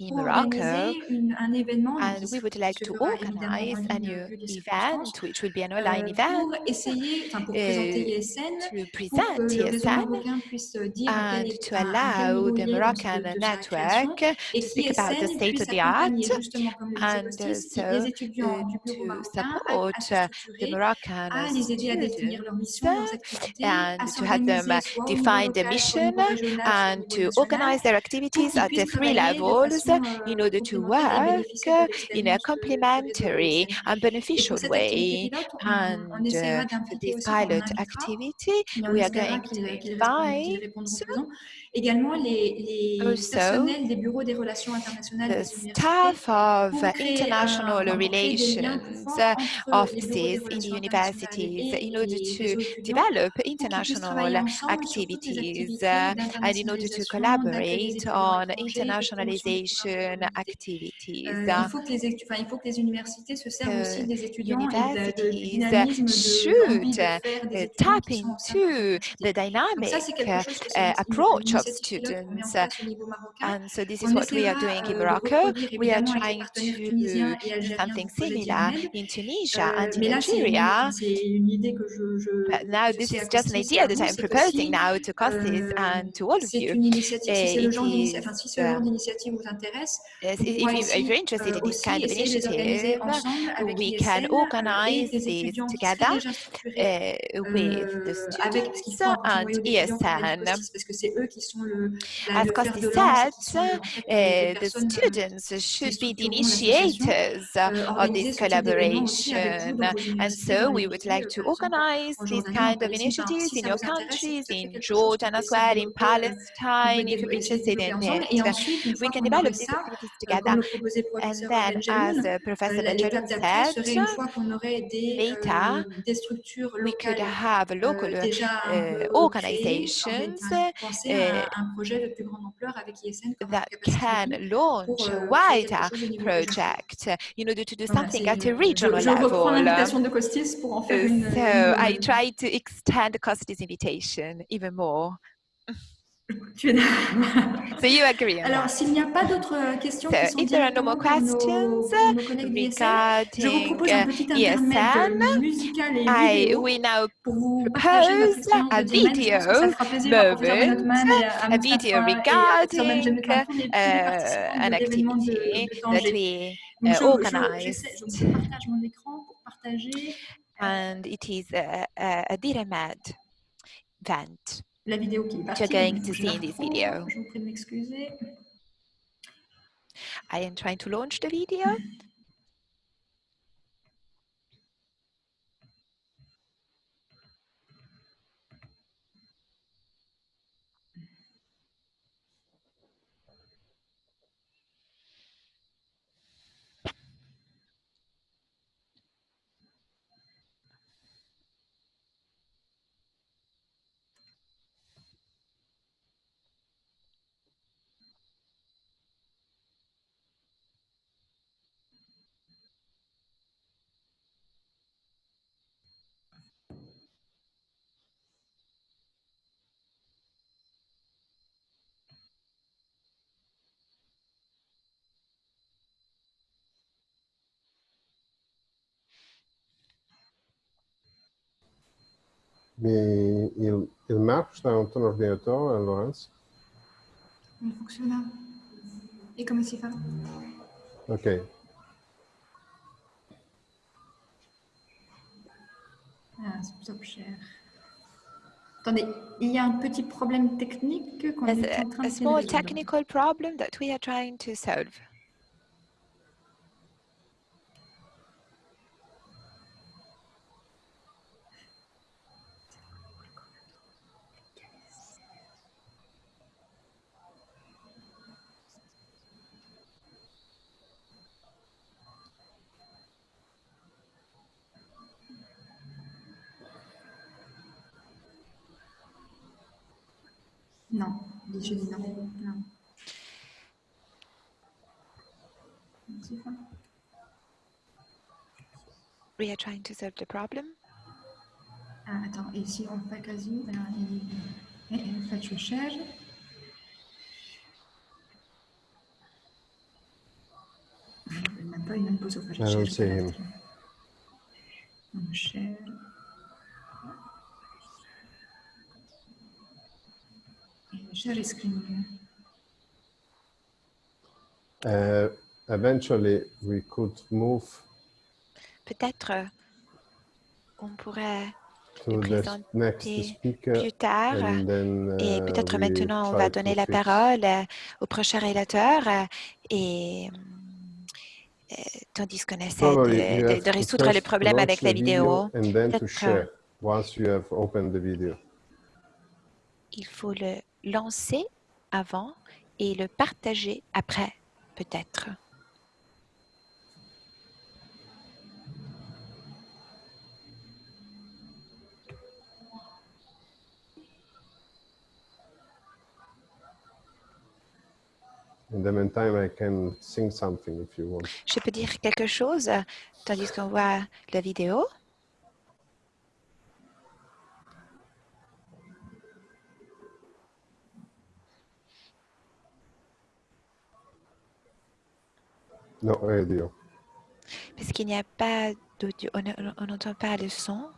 in Morocco, and we would like to organize a new event, which will be an online event, uh, to present ESN and to allow the Moroccan network to speak about the state of the art and uh, so uh, to support uh, the Moroccan students and to help them define the mission and to organize their activities at the three levels in order to work in a complementary and beneficial way. And for uh, this pilot activity, we are going to invite également les, oh, personnels des bureaux des relations internationales des staff of uh, international créer, relations of these in universities in order to develop international activities uh, and in order to collaborate on internationalization activities. Uh, il, faut les, enfin, il les universités se servent aussi de, dynamisme should tap into the dynamic approach students. And um, so this is what we are doing in Morocco. We are trying to do something similar in Tunisia and in Algeria. But now this is just an idea that I'm proposing now to Costis and to all of eh, you. If, you're interested in this kind of initiative, we can organize it together eh, with the students and ESN I've said, the uh, the students should be the initiators uh, of this collaboration. And so we would like to organize these kind of initiatives in your countries, in Jordan as well, in Palestine, if you're interested in it. We can develop these activities together. And then, as uh, Professor Benjamin said, later we could have local euh, organizations un projet de plus grande ampleur avec ISN that can launch a wider euh, project in order to do something at a regional level. Euh, so I try to extend Costis' invitation even more. Tu es d'accord. So you agree Alors, s'il n'y a pas d'autres euh, questions So qui sont if there are no more nos, questions nos d'ISN, je vous regarding propose un petit intermède ESN, musical et I we now propose a video moment, a video regarding uh, participants an activity that we uh, je, je, organized. j'essaie- donc, je partage mon écran pour partager. And it is a, a, event. La vidéo qui est partie. You're going to see in this video. Je vous prie de m'excuser. I am trying to launch the video. Mais il, il marche dans ton ordinateur, euh, Laurence? Il fonctionne. Et comment s'y fait? OK. Ah, stop share. Attendez, il y a un petit problème technique qu'on est a, en train a de small résoudre. technical problem that we are trying to solve. We are trying to solve the problem. Ah, attends, et si on fait quasi, alors, et, et, et faites I don't see him. Share. Share screen. Uh, eventually, we could move Peut-être euh, on pourrait to the présenter next speaker. plus tard and then, et uh, peut-être we maintenant on va to donner la fix- parole euh, au prochain relateur euh, et euh, tandis qu'on essaie de, résoudre le problème avec the la vidéo. And then to Peut-être, share once you have opened the video. Il faut le lancer avant et le partager après, peut-être. In the meantime, I can sing something if you want. Je peux dire quelque chose tandis qu'on voit la vidéo. No, audio. Parce qu'il n'y a pas d'audio, on n'entend pas le son.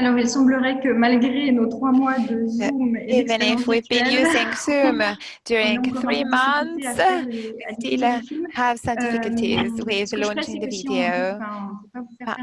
Alors, il semblerait que malgré nos trois mois de Zoom et Even if we've been using Zoom during three months, à still have some difficulties Euh, with je ferai, launching the video? Ah.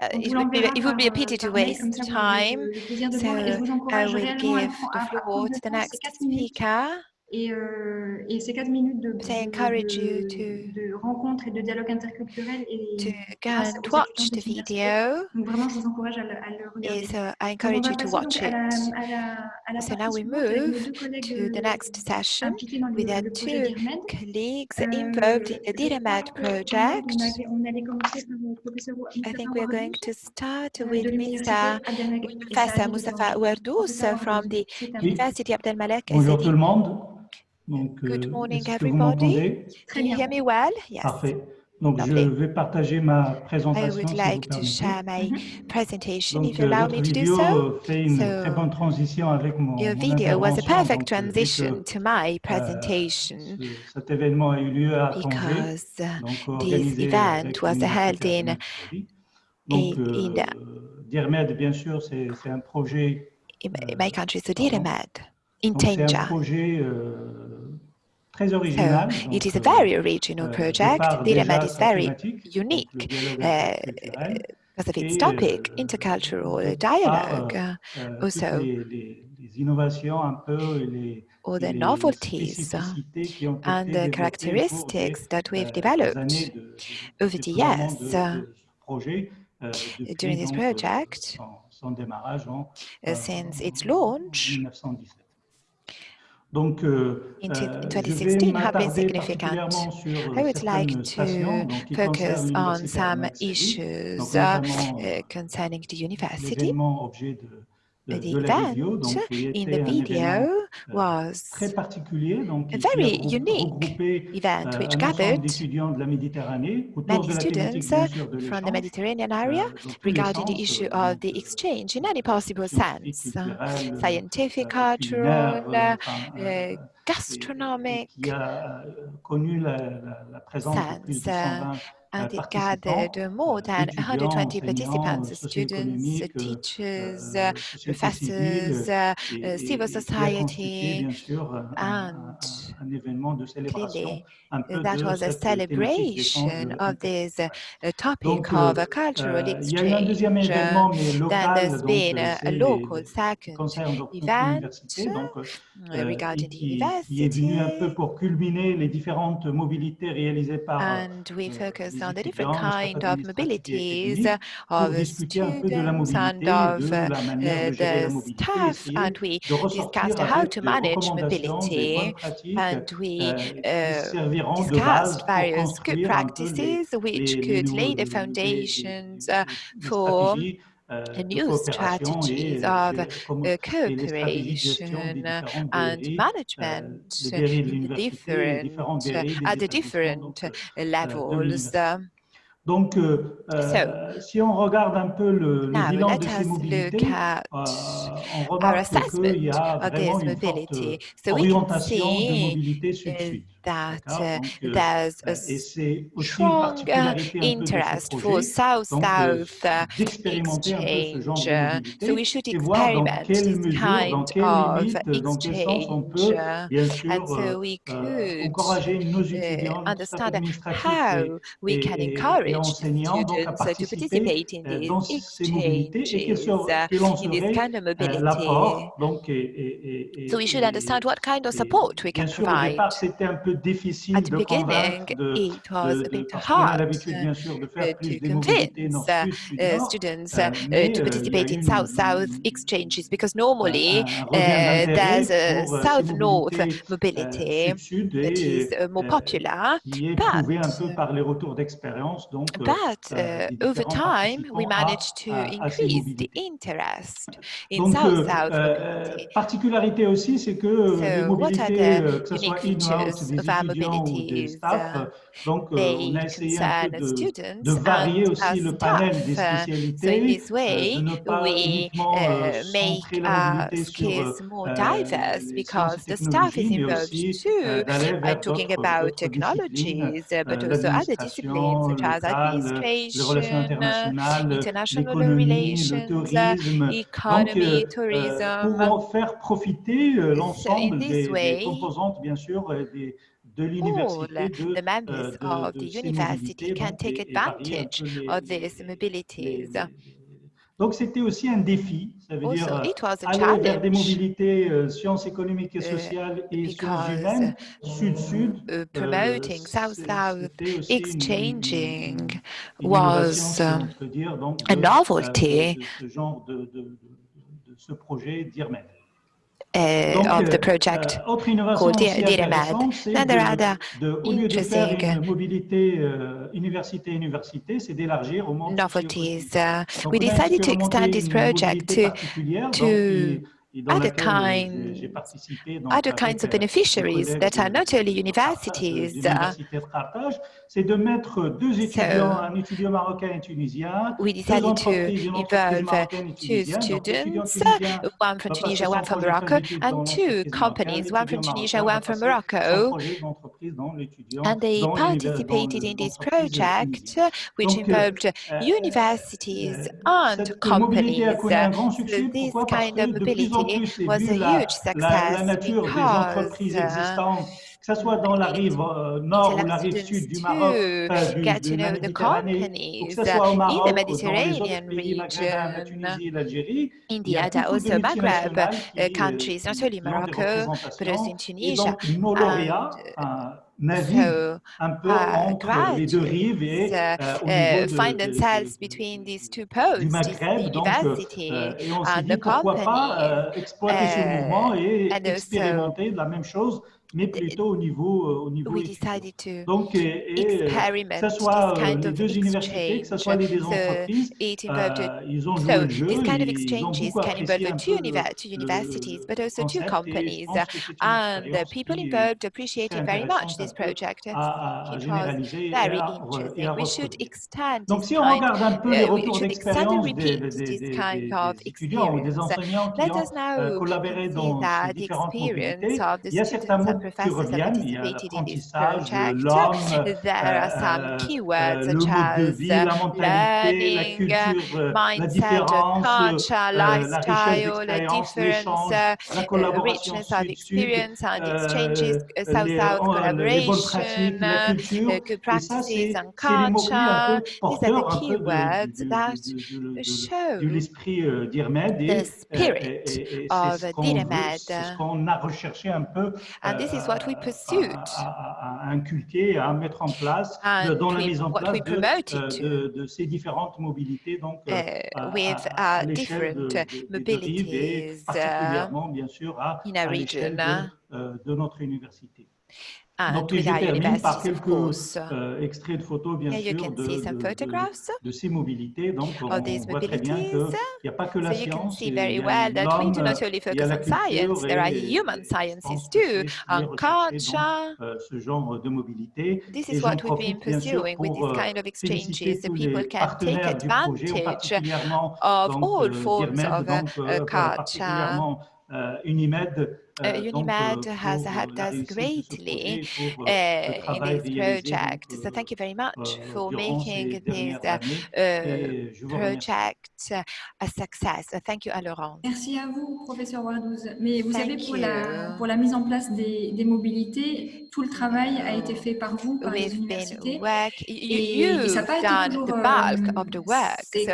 Uh, it would be l'enverra it would be a pity to waste time. So I encourage will give the floor to the next 4 minutes. speaker. Et, euh, et ces 4 minutes de, So I de- encourage you de- to de rencontre et de dialogue interculturel et to go grâce and watch de the video. Donc vraiment, je vous encourage à le, à le regarder. So I encourage you to watch à la, it. à la, à la So now we suivante avec nos move deux collègues to the euh, next session impliqués dans le, with our two d'IRMED. colleagues Euh, involved in the que on, project. I Moustapha think we're going Wardous, to start euh, with de l'université Mr. Abdelmalek Professor Mustafa Professeur from the. University Abdel Malek Bonjour tout le monde. Donc, Good euh, morning, everybody? Can you bien. hear me well? Yes. Parfait. Donc, je Lovely. vais partager ma I présentation, would si like vous to permettez. share my Mhm. presentation Donc, if you euh, allow votre me to do vidéo so. euh, fait une So, très bonne transition avec mon, Your mon video was a perfect euh, transition que, to my euh, presentation ce- cet événement a eu lieu à because uh, donc this event was held in Donc, in- in the- euh, DIRMED, bien sûr, c'est un projet in my- Euh, country, so pardon. in danger. So it is a very original project. DIREMED is very unique uh, because of its topic, intercultural dialogue. Uh, also, all the novelties and the characteristics that we've developed over the years uh, during this project uh, since its launch Donc, in 2016 have been significant. I would like to focus on some issues euh, concerning the university, the event in the video was a very unique event which gathered many students from the Mediterranean area regarding the issue of the exchange in any possible sense, scientific, cultural, euh, euh, gastronomic sense. Uh, uh, uh, and it gathered more than 120 participants, students, teachers, professors, civil society, and clearly that was a celebration of this topic of a cultural exchange. Then there's been a local second event regarding the university. And we focus on the different kind of mobilities of students and of eh, the staff, and we discussed how to manage mobility, and we eh, discussed various good practices which could lay the foundations eh, for Euh, New strategies of cooperation uh, and euh, management different, at the different euh, levels. Donc, so, si on regarde un peu le, bilan de ces mobilités, on remarque qu'il y a vraiment une forte orientation de mobilité sud-sud that uh, there's a strong uh, interest for South-South uh, exchange. so we should experiment this kind of exchange. and so we could understand how we can encourage students to participate in these exchanges, in this kind of mobility. so we should understand what kind of support we can provide peu difficile ah, At the de de, it was de, a ah, bit hard sûr, to convince uh, uh, students euh, uh, to participate in South-South exchanges because normally euh, there's uh, a South-North mobility that is uh, more popular, but, but uh, over time we managed to increase the interest in South-South mobility. Particularité aussi, c'est que les mobilités, que ce vulnerabilities euh, euh, uh, Donc, on de, varier aussi le panel des uh, spécialités, so euh, way, de ne we uh, make our skills more diverse because the staff is involved too, talking about technologies, uh, but also other disciplines such as administration, international relations, economy, tourism. Pour en faire profiter l'ensemble des composantes, bien sûr, des all the members of the university can take advantage of these mobilities. Donc, c'était aussi un défi, ça veut also, dire aller vers des mobilités euh, sciences économiques et euh, sociales et sciences euh, sud-sud. Euh, promoting South-South exchanging was a novelty. De, projet. uh, of the project called DIREMAD. Now there are other interesting novelties. we decided to extend this project to, to other, kind, other kinds of beneficiaries that are not only universities. Uh, so we decided to involve uh, two students, uh, one from Tunisia, one from Morocco, and two companies, one from Tunisia, one from Morocco. And they participated in this project, which involved universities and companies. So this kind of mobility was a huge success because que ce soit dans la rive euh, nord ou la rive sud du Maroc, que ce soit au Maroc in the Mediterranean ou dans les autres pays, la India, also Maghreb euh, countries, not only Morocco, but also in Tunisia. So, uh, uh, find themselves between these two poles, Maghreb, university donc, and uh, the company, euh, and also, mais plutôt au niveau, euh, au niveau étudiant. Donc, et, que ce soit les deux universités, que ce soit uh, so, this kind of exchanges can involve two, two universities, but also two companies, and the people involved appreciated very much this project. It was very interesting. We should extend this kind, uh, we should extend and repeat this kind of experience. Let us now see that the experience of the students Professors have participated in this project. There are some vie, euh, la mentalité, la euh, culture, la culture, lifestyle, euh, la different la of experience and exchanges, uh, South-South collaboration, uh, uh, good practices and culture. These are the key words that show the spirit of Dinamed. And this this is what we pursued. À, inculquer, à mettre en place euh, dans la mise en place de, euh, de, de, ces différentes mobilités, donc uh, with à, uh, different de, uh, mobilities et particulièrement, bien sûr, à, l'échelle de, de notre université. Uh, Donc, et je termine par quelques euh, extraits de photos, bien sûr, de, de, ces mobilités. Donc, oh, on voit très bien qu'il n'y a pas que la science, il y a la culture, there are human sciences too, on ah, culture. Euh, ce genre de mobilité. This is what we've been pursuing with these euh, kind of exchanges. The people can take advantage of all euh, forms of uh, culture. Uh, Unimed euh, uh, UNIMED has helped us greatly uh, in this project. So thank you very much for making this uh, euh, project a success. Thank you à Merci à vous, professeur Wardouz. Mais vous savez, pour la, mise en place des, mobilités, tout le travail a été fait par vous, par We've les universités. Work, et, et ça pas done toujours, the bulk of the work, so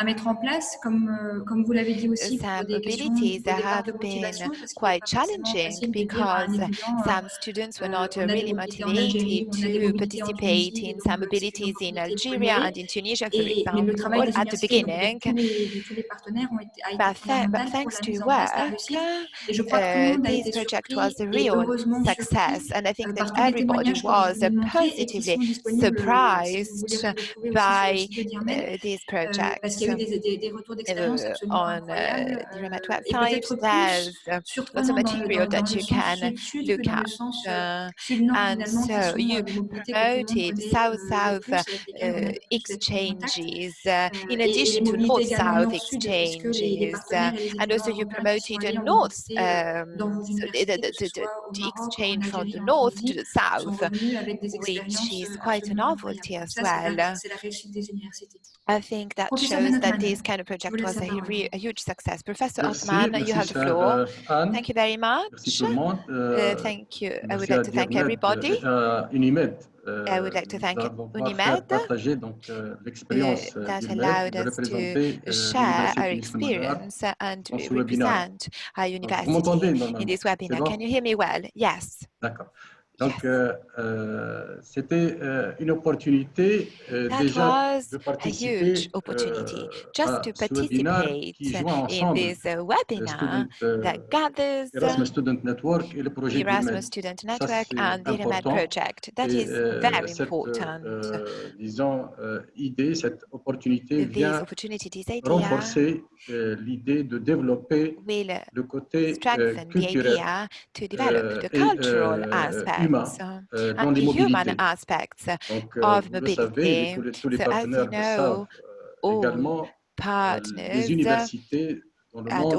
à mettre en place, comme, comme vous l'avez dit aussi, some abilities that have been quite challenging because some students were not really motivated to participate in some abilities in Algeria and in Tunisia, for example, at the beginning. But, thanks to your work, uh, this project was a real success, and I think that everybody was positively surprised by uh, this project on the Remote website, there's lots of material that you can look at. Euh, and so you promoted South-South euh, exchanges euh, in addition to North-South exchanges. Uh, and also you promoted a North, um, the, exchange from the North to the South, which is quite a novelty as well. I think that shows that this kind of project was a, a huge success. Professor Osman, you have the floor. thank you very much. Uh, thank you. I would like to thank everybody. I would like to thank UNIMED that allowed us to share our experience and represent our university in this webinar. Can you hear me well? Yes. D'accord. Donc, euh, euh, c'était euh, une opportunité déjà was de a participer huge opportunity just à to ce webinaire participate in ensemble this uh, le webinar that gathers Erasmus uh, Student Network et le projet Erasmus. Student Network c'est and the important. project. That Et is very important. disons, idée, cette opportunité vient renforcer l'idée de développer le côté culturel to develop the cultural euh, humain uh, euh, dans and les mobilités. aspects. Donc, euh, of vous le savez, tous les, tous les So as you partenaires le savent know, euh, également, partners les universités dans le monde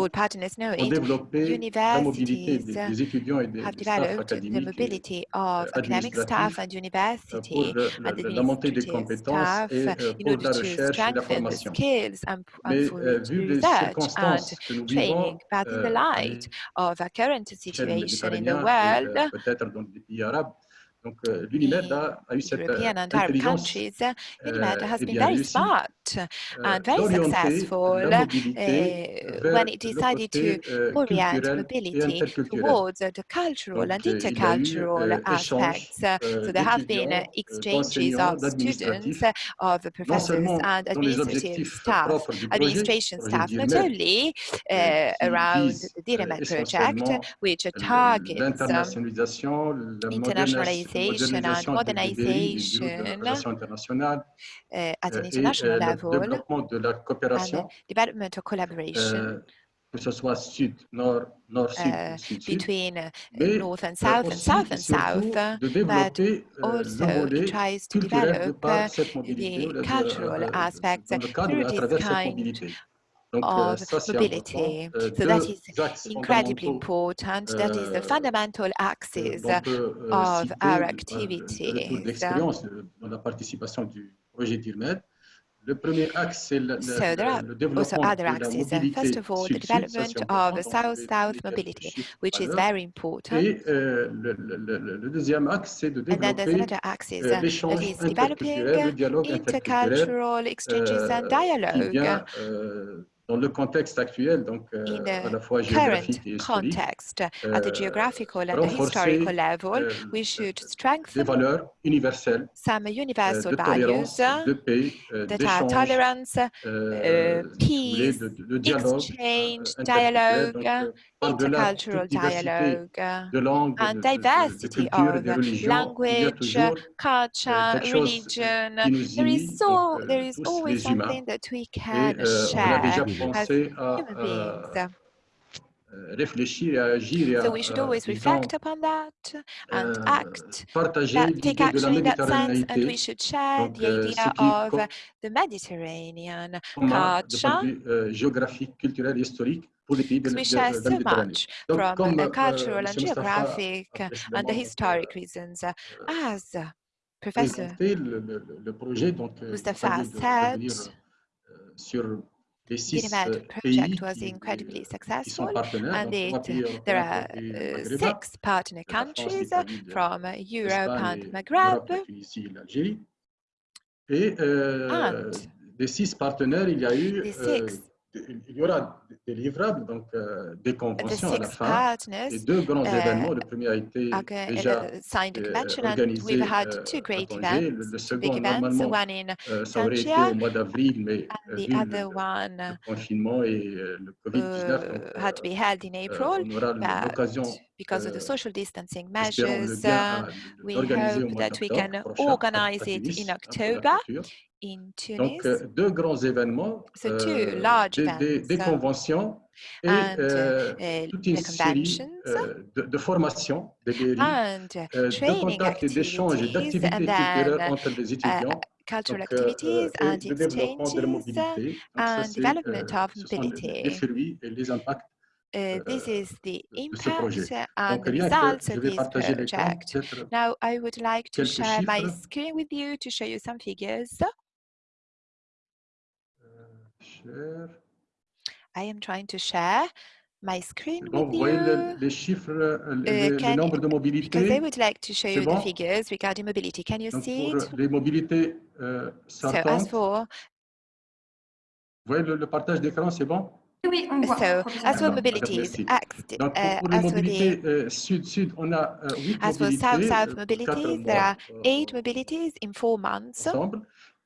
ont développé la mobilité des, des étudiants et des, des staffs académiques et mobility of euh, academic staff administratifs and euh, pour university le- la montée des compétences et uh, euh, pour la recherche et la formation. Mais euh, vu les circonstances que nous vivons training. But in the euh, à light of our current l'échelle situation in the méditerranéenne et world, euh, peut-être dans pays arabes, Donc l'UNIMED a, a, eu cette European and Arab countries, UNIMED has been very smart and very successful eh, when it decided to orient mobility towards the cultural and intercultural aspects. so there have been exchanges of students, of professors and administrative staff, administration staff, not only eh, around the DIREMET project, which targets um, internationalization modernization and modernization uh, at an international level and development of collaboration. que ce soit sud, nord, nord, sud, uh, sud, between uh, north and south and south and south, but also tries to develop uh, the cultural aspects through this kind of mobility. so that is incredibly important. That is the fundamental axis of our activity. so there are also other axes. First of all, the development of South-South mobility, which is very important. And then uh, le, le, axis deuxième developing intercultural exchanges and dialogue, dans le contexte actuel, donc euh, in à the la fois géographique et historique, context at the euh, geographical and historical level. euh, We should des strengthen valeurs universelles some universal de values tolérance, de paix, that are tolerance, peace, de, de- de dialogue exchange, dialogue, intercultural dialogue uh, and diversity of language, culture, religion. There is so there is always something that we can share as human beings. So we should always reflect upon that and act, that, take action in that sense, and we should share the idea of the Mediterranean culture we share so much from the cultural and geographic and the historic reasons. As Professor Mustafa said, Les project was incredibly successful, and it, there are euh, six partner countries from Europe and Maghreb. and the six six il y aura des livrables, donc euh, des conventions à la fin. partners Et deux grands euh, événements. Le premier a été are go- déjà uh, euh, organisé we've had euh, two à great Tanger. events, Le, le second, normalement, one in euh, ça aurait été au mois d'avril, mais euh, vu le, confinement et euh, le Covid-19, donc, uh, had to be held in euh, April, on aura l'occasion, because of the euh, social distancing measures, uh, we hope that we can organize it in October. In Tunis. Donc, euh, deux grands événements, So two euh, large des, des- des uh, conventions et and, uh, euh, uh, toute une série euh, de, de formations, de guéris, uh, euh, de contacts et d'échanges et d'activités culturelles entre les uh, étudiants. cultural Donc, euh, activities euh, and exchanges ça, and c'est, development euh, of les, les mobility. fruits et les impacts Uh, this euh, is the impact and Donc, the results je of this project. Now, I would like to share my screen with you to show you some figures. Share. I am trying to share my screen C'est bon, with vous voyez le- you les chiffres, euh, les, les can- nombres de because I would like to show C'est you the figures regarding mobility. Can you Donc, see pour it? les mobilités euh, So as for vous voyez le, le partage d'écran, c'est bon Oui, on voit. so as for D'accord, mobilities, act, Donc, pour, uh, les as for mobilités euh, sud-sud, on a euh, huit as for south-south euh, mobilities, there are euh, eight mobilities in four months ensemble,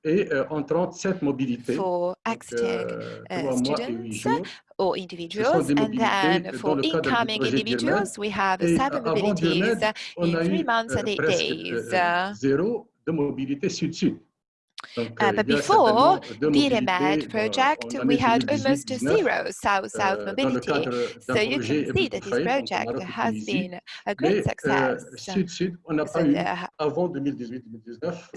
et euh, en 37 mobilités, for euh, uh, et huit students or individuals, and mobilités then for incoming individuals, we have Et seven avant mobilities in three months euh, and eight days. euh, Uh, zéro de mobilité sud-sud. Uh, but before the DireMed project, we had almost zero south-south mobility. So you can see that this project has been a great success.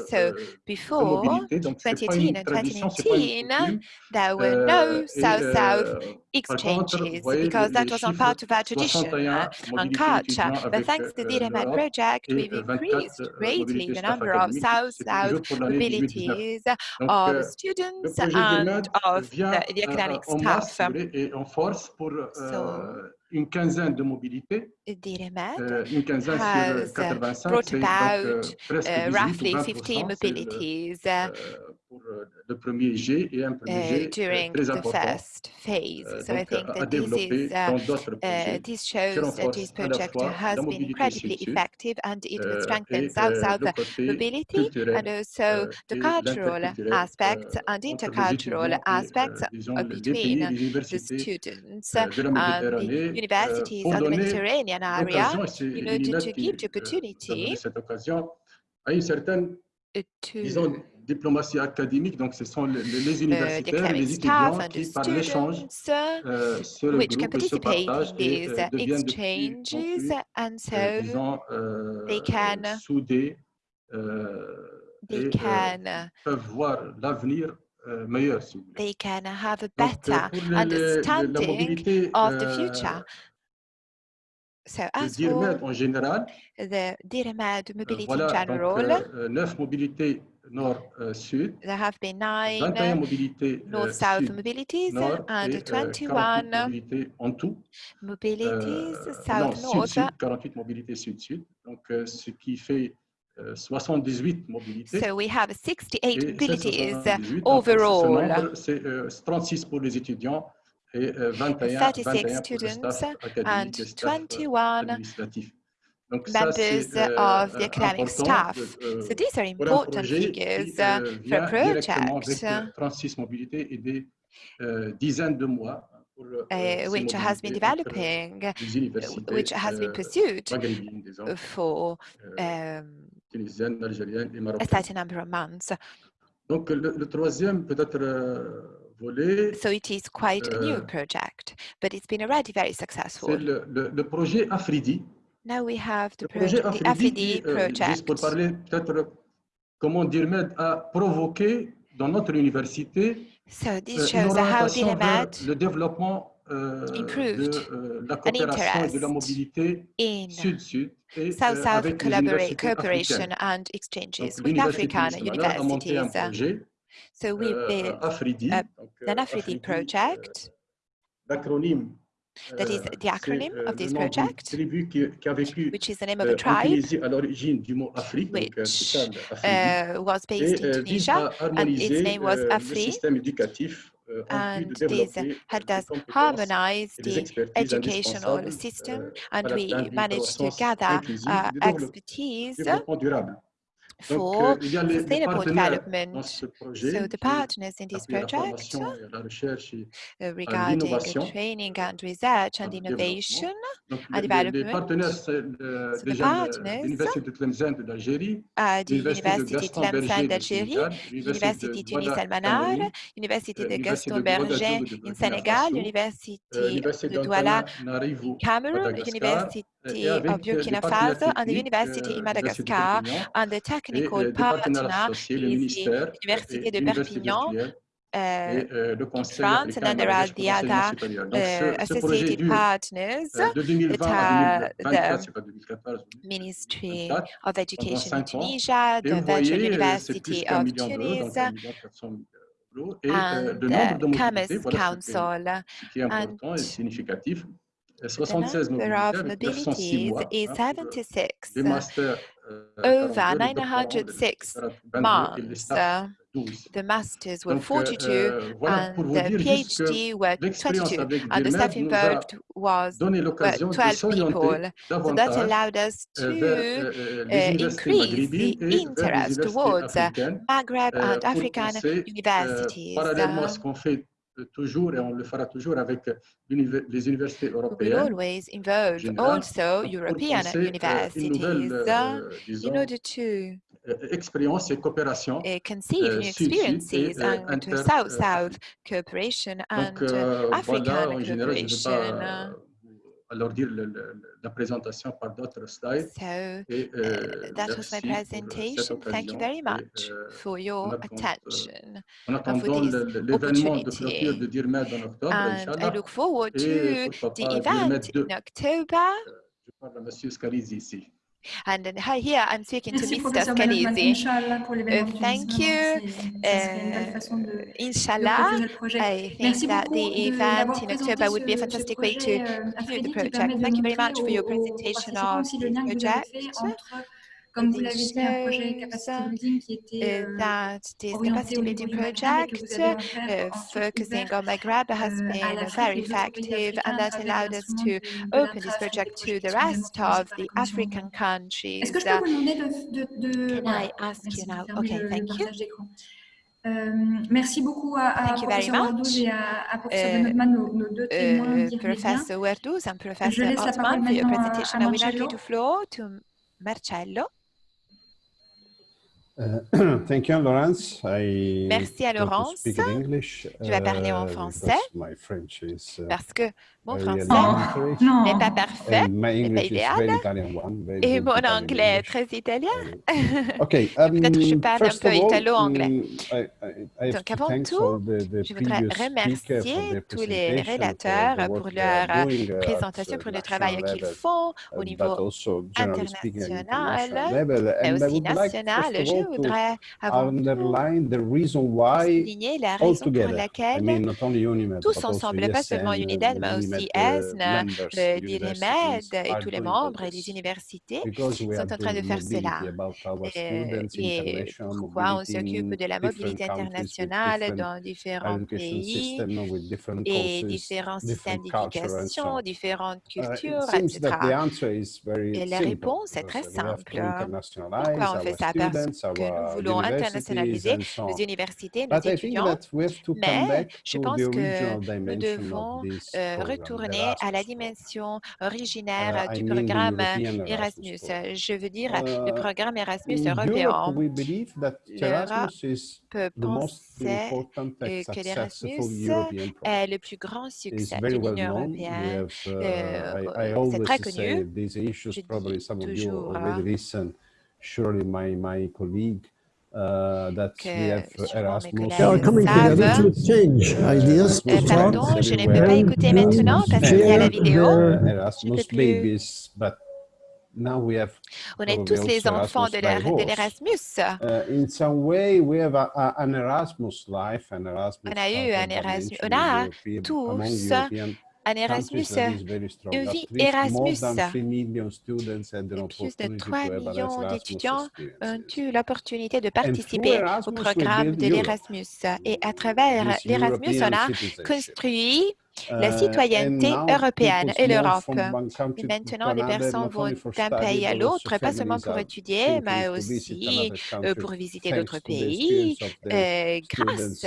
So, before 2018 and 2019, there were no south-south exchanges because that was not part of our tradition uh, and culture. But thanks to the DireMed project, we've increased greatly the number of south-south mobility employees, Donc, of euh, students, and of vient, the, the euh, academic staff. Et en force pour so, euh, une quinzaine de mobilités. Euh, une 85, brought about donc, uh, roughly 15 mobilities le premier et un premier uh, during très important. the first phase. So I think that this, is, uh, uh this shows that this project has been incredibly effective and it will strengthen South-South mobility and also the cultural aspects and intercultural aspects between the students and the universities of the Mediterranean area in order to give the opportunity to diplomatie académique. Donc, ce sont les, les uh, the universitaires, les étudiants qui, par l'échange, uh, euh, se which can regroupent et se participate partagent in et these euh, uh, deviennent de plus en exchanges plus, and euh, so disons, euh, they can soudés euh, they et euh, can uh, peuvent voir l'avenir euh, meilleur, si vous voulez. they can have a Donc, euh, better les- les- les- la understanding mobilité of the euh, future. So as for DIRMED en général, the DIRMAD euh, mobility voilà, general, euh, 9 mobilités nord-sud, euh, there have been nine 21 euh, mobilités euh, north-south mobilities sud-nord and et euh, 48 21 mobilités en tout. mobilities Euh, south-north. sud-sud, 48 mobilités sud-sud. Donc, euh, ce qui fait euh, 78 mobilités. So we have 68 mobilities 78, ce overall. c'est euh, 36 pour les étudiants et euh, euh 21, 36 21 pour le students staff and académique et staff euh, 21 administratif members of euh, the academic staff. So these are important figures uh, for a project uh, which has been developing, which has been pursued for um, a certain number of months. So it is quite a new project, but it's been already very successful. Now we have the, projet project, Afridi, the euh, project. pour parler peut-être comment Dirmed a provoqué dans notre université so this euh, shows how Dirmed le développement euh, improved de euh, la coopération et de la mobilité sud-sud et South -South avec les cooperation and exchanges Donc, with African universities. Un projet, um, so we built Afridi, an Afridi, Afridi project. L'acronyme that is the acronym of this project, which is the name of a tribe, which euh, was based in Tunisia, and its name was Afri, and this helped us harmonize the educational system, and we managed to gather uh, expertise for Donc, euh, sustainable development. So the partners in this project uh, regarding training and research and innovation and les, development. Les partenaires, c'est le, so l'Université de Tlemcen d'Algérie, l'Université Tlemcen d'Algérie, l'Université Tunis Almanar, l'Université de Gaston Berger in Sénégal, l'Université de Douala in Cameroun, l'Université of Burkina Faso and the university in Madagascar, and the technical partner is the University de Perpignan, uh, France, and then there are the other uh, associated partners that are the Ministry of Education in Tunisia, the Virtual University of Tunis, and the Commerce Council. And the number of mobility is 76 over 906 months. Euh, the masters were 42 and the PhD were 22 and the staff involved was 12 people. So that allowed us to uh, increase the interest towards uh, Maghreb and African universities. toujours et on le fera toujours avec les universités européennes. We always involve also European euh, euh, universities uh, in order to euh, expérience et coopération uh, et conceive new experiences et, and South-South cooperation and African cooperation alourdir le, le, la présentation par d'autres slides. So, Et, uh, that was my euh, presentation. Thank you very much Et, for your attend, euh, attention en uh, attendant l'événement de clôture de DIRMED en octobre, And I look forward to Et, the event in October. je parle à M. Scalise ici. And then, hi, here, I'm speaking to Mr. Scalizi. Uh, thank you. Uh, Inshallah, I think that the event in October would be a fantastic way to conclude the project. Thank you very much for your presentation of the project. Comme vous l'avez dit, un projet capacity building qui était that this capacity building project euh, focusing on the grab has been very effective and that allowed us to open this project to the rest of the African countries. Can I ask you now? Okay, thank you. Euh, merci beaucoup à, à professeur Werdouz et à, à professeur uh, Uh, professor Werdouz and Professor Ottman for your presentation. I will now give the floor to Marcello. Merci à Laurence. English, Je vais parler en français. parce que mon français n'est pas parfait, n'est pas idéal, one, et mon anglais est très italien. Peut-être que je parle un peu italo-anglais. Donc avant tout, je voudrais remercier tous les relateurs pour leur euh, présentation, pour le travail qu'ils font au niveau international, mais aussi national voudrais souligner la raison pour laquelle tous ensemble, pas seulement Unidad, mais aussi ESN, le DIREMED et tous les membres et les universités sont en train de faire cela. Euh, et pourquoi on s'occupe de la mobilité internationale dans différents pays et différents systèmes d'éducation, différentes cultures, etc. Et la réponse est très simple. Pourquoi on fait ça? Parce que nous voulons internationaliser les universités, nos étudiants, mais je pense que nous devons euh, retourner à la dimension originaire du programme Erasmus. Je veux dire le programme Erasmus européen. L'Europe pensait que l'Erasmus est le plus grand succès de l'Union européenne. Euh, c'est très connu. Je dis toujours hein surely my, my colleague Uh, that we have Erasmus. They are coming together to exchange uh, ideas. Uh, pardon, je ne peux pas écouter maintenant parce qu'il y a la vidéo. Uh, Erasmus babies, but now we have On est tous les enfants de l'Erasmus. Uh, in some way, we have a, a, an Erasmus life, an Erasmus. On a eu un Erasmus. On a tous an millions Erasmus d'étudiants ont eu l'opportunité de participer au Erasmus, programme de l'Erasmus. Et à travers l'Erasmus, on a construit la Uh, and citoyenneté européenne. Et l'Europe. maintenant, les personnes vont d'un pays à l'autre, pas seulement pour étudier, mais aussi euh, pour visiter d'autres pays, euh, grâce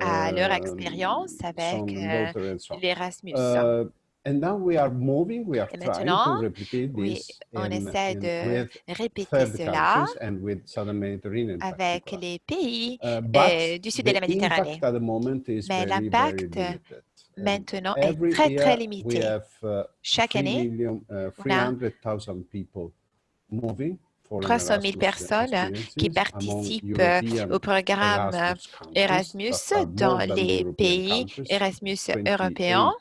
à leur um, expérience avec and euh, l'Erasmus. Uh, and now we are moving, we are Et to maintenant, oui, this on in, essaie de répéter cela countries and with Southern Mediterranean in avec les pays Uh, euh, du sud de la Méditerranée. impact at the moment is Mais l'impact maintenant est très, très limité. Have, uh, Chaque 3 année, million, uh, on a 300,000 people moving for an 300 000 Erasmus personnes qui experiences among participent European au programme Erasmus dans les pays Erasmus 28 européens.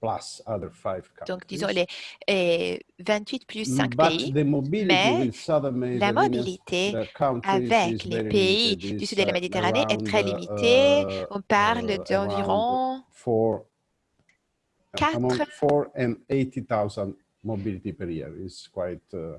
plus other five Donc, disons countries. les euh, 28 plus 5 But pays. Mais la mobilité avec les pays du It's, sud de la uh, Méditerranée est très uh, limitée. uh, On parle d'environ around four, among 4 four and 80,000 mobility per year is quite uh, euh,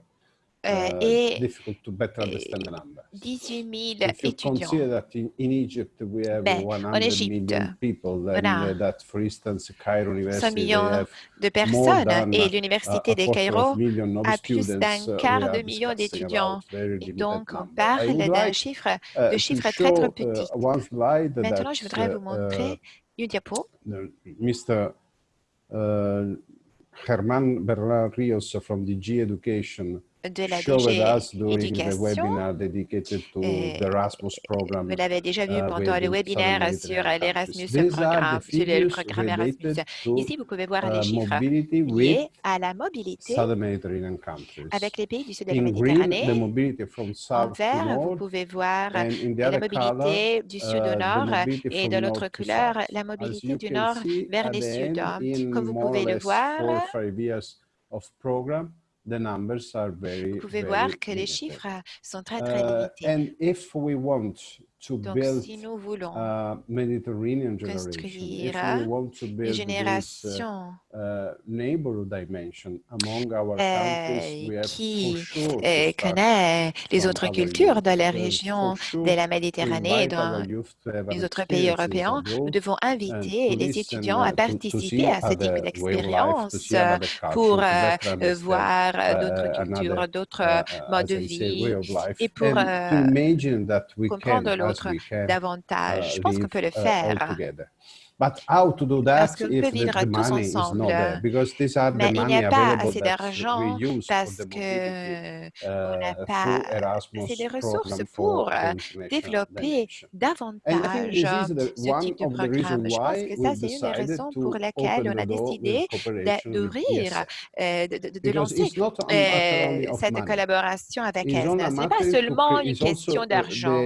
uh, et difficult to better understand the numbers. 18 000 If you étudiants. consider that in, in Egypt we have Mais 100 en Égypte, people, on then a uh, that, for instance, Cairo 100 University, they millions de personnes et a, l'Université de Cairo a plus d'un uh, quart de million d'étudiants. Et donc, on parle d'un chiffre, uh, de chiffres très, show très uh, petits. one slide Maintenant, je voudrais uh, vous montrer une diapo uh, Mr. Uh, Germán Bernal Rios from DG Education de la DG Éducation. Euh. Vous l'avez déjà vu uh, pendant le webinaire sur Mediterranean l'Erasmus programme, sur le programme Erasmus. Ici, vous pouvez voir les uh, chiffres mobility with liés à la mobilité avec les pays du sud de la Méditerranée. En vert, vous pouvez voir la mobilité du sud uh, au the nord et de l'autre couleur, la mobilité du nord see, vers at le the sud. Comme vous pouvez le voir, of program, the numbers are very, vous pouvez voir que les chiffres sont très, très Uh, limités. Donc, build si nous voulons construire une uh, génération uh, neighborhood dimension among our euh, countries, we have qui euh, start connaît les autres cultures dans la région de la Méditerranée et dans les autres pays européens, nous devons inviter les listen, étudiants à uh, participer à ce type d'expérience culture, pour euh, euh, voir euh, d'autres uh, cultures, d'autres uh, euh, uh, modes de vie et pour and to euh, imagine that we can, comprendre l'autre davantage. Je pense qu'on peut le uh, all faire. But how to do Parce that qu'on if the, vivre the tous money is not ensemble, there? Because these are the mais il n'y money a pas assez that we d'argent parce que on n'a uh, pas assez de ressources pour for euh, développer davantage ce type de programme. Je pense que ça, c'est une des raisons pour open on a décidé d'ouvrir, euh, de, de- de Because lancer euh, cette collaboration avec ESNA. Ce n'est pas seulement une question uh, d'argent,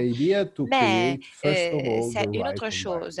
mais euh, c'est une autre chose.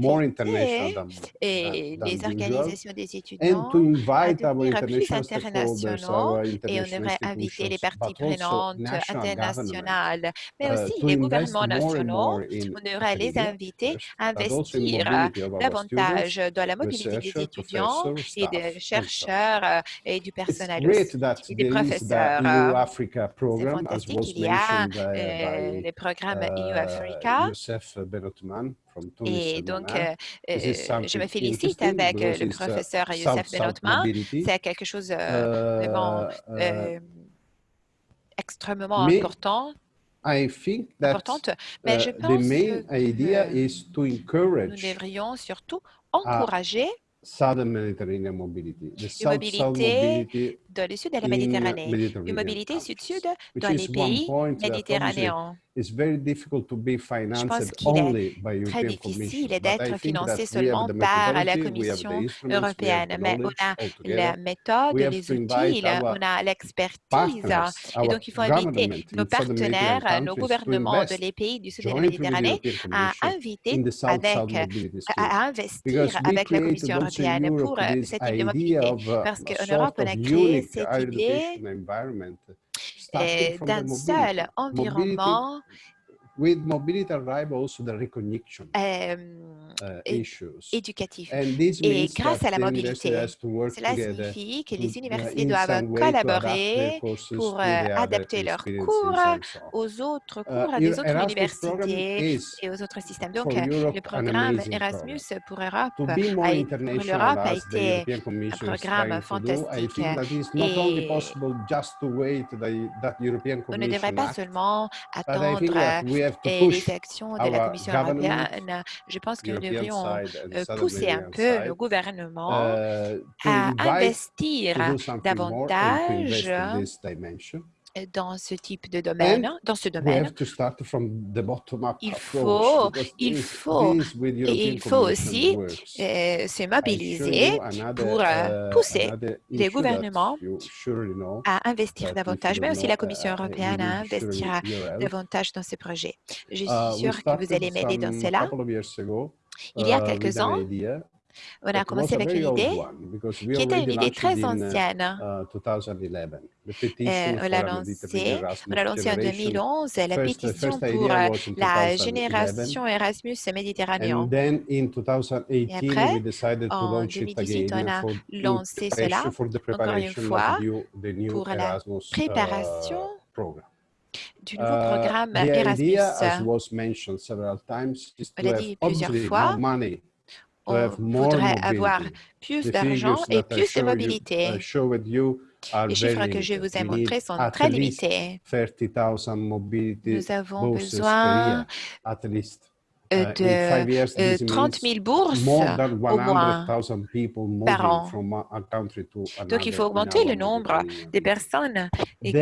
more international than, et than, les usual, organisations des and étudiants to à invite our devenir plus international stakeholders, internationaux et on international devrait inviter les parties but also prenantes internationales, mais uh, aussi to les gouvernements and nationaux. On devrait les inviter à investir davantage dans la mobilité des étudiants et des and chercheurs euh, et du personnel aussi, et des professeurs. EU Euh, C'est fantastique qu'il y a uh, euh, les programmes EU uh, Africa. Et donc, Oman. euh, euh, je me félicite avec euh, le uh, professeur Youssef Benotman. C'est quelque chose vraiment Uh, uh, extrêmement important, I think that importante. Mais je uh, the pense idea que is to nous encourage devrions surtout encourager Southern Mediterranean mobility, the une mobilité mobility dans le sud de la in Méditerranée, une mobilité countries, sud-sud dans les pays méditerranéens. It's very difficult to be Je pense financed qu'il est only by très European difficile d'être financé seulement the par la Commission instruments, we have européenne, the mais on a la méthode, We have les to invite outils, our on a l'expertise. partners, Et our donc, il faut inviter nos partenaires, nos gouvernements de invest les pays du sud de la jointly with the Méditerranée European à Commission inviter avec, à investir avec la Commission européenne pour euh, cette type de mobilité. uh, Parce a qu'en Europe, on a créé cette idée d'un mobility. seul Mobility, environnement with mobility arrive also the recognition euh, uh, é- issues. éducatif. And this Et grâce à la mobilité, cela signifie que les uh, universités doivent collaborer pour euh, adapter leurs cours aux autres Uh, cours des autres universités et aux autres systèmes. Donc, euh, Europe le programme Erasmus pour a, l'Europe a the été un programme fantastique et on ne devrait pas seulement attendre euh, les actions de la Commission européenne. Je pense que devrions euh, pousser un peu side, nos gouvernements uh, to à investir invest davantage. Dans ce type de domaine, And dans ce we domaine. have to start from the bottom-up Il faut, il faut, et il faut aussi euh, se mobiliser pour euh, uh, pousser les gouvernements à investir davantage, mais aussi la uh, Commission uh, européenne à help. davantage dans ces projets. Je suis sûre que vous allez m'aider dans cela. Il y a quelques an ans, on a commencé avec une idée qui était une idée très ancienne. 2011. The petition Euh, on l'a lancée, en generation. 2011, la pétition pour euh, la 2011. génération Erasmus méditerranéen. And then in 2018, après, we decided to en launch it 2018, again on a lancé cela, encore une fois, pour la uh, préparation du nouveau Uh, programme Erasmus. On l'a dit plusieurs fois, on more voudrait avoir plus d'argent et plus de mobilité. Les chiffres que je vous ai montrés sont très limités. 30,000 mobility Nous avons besoin euh, Uh, de euh, this 30 means 000 bourses more than au moins. 100,000 people par an. Donc, il faut augmenter le nombre region. personnes qui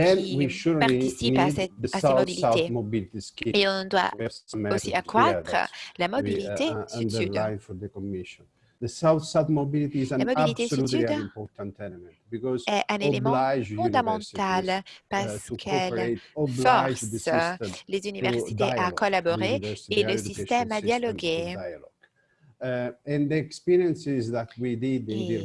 participent à, cette, à ces mobilités. Et on doit aussi accroître la we, mobilité uh, uh, sud-sud. The South-South mobility is an La mobilité element because est un élément fondamental uh, parce qu'elle force les to universités à collaborer et le système à system to dialoguer. Et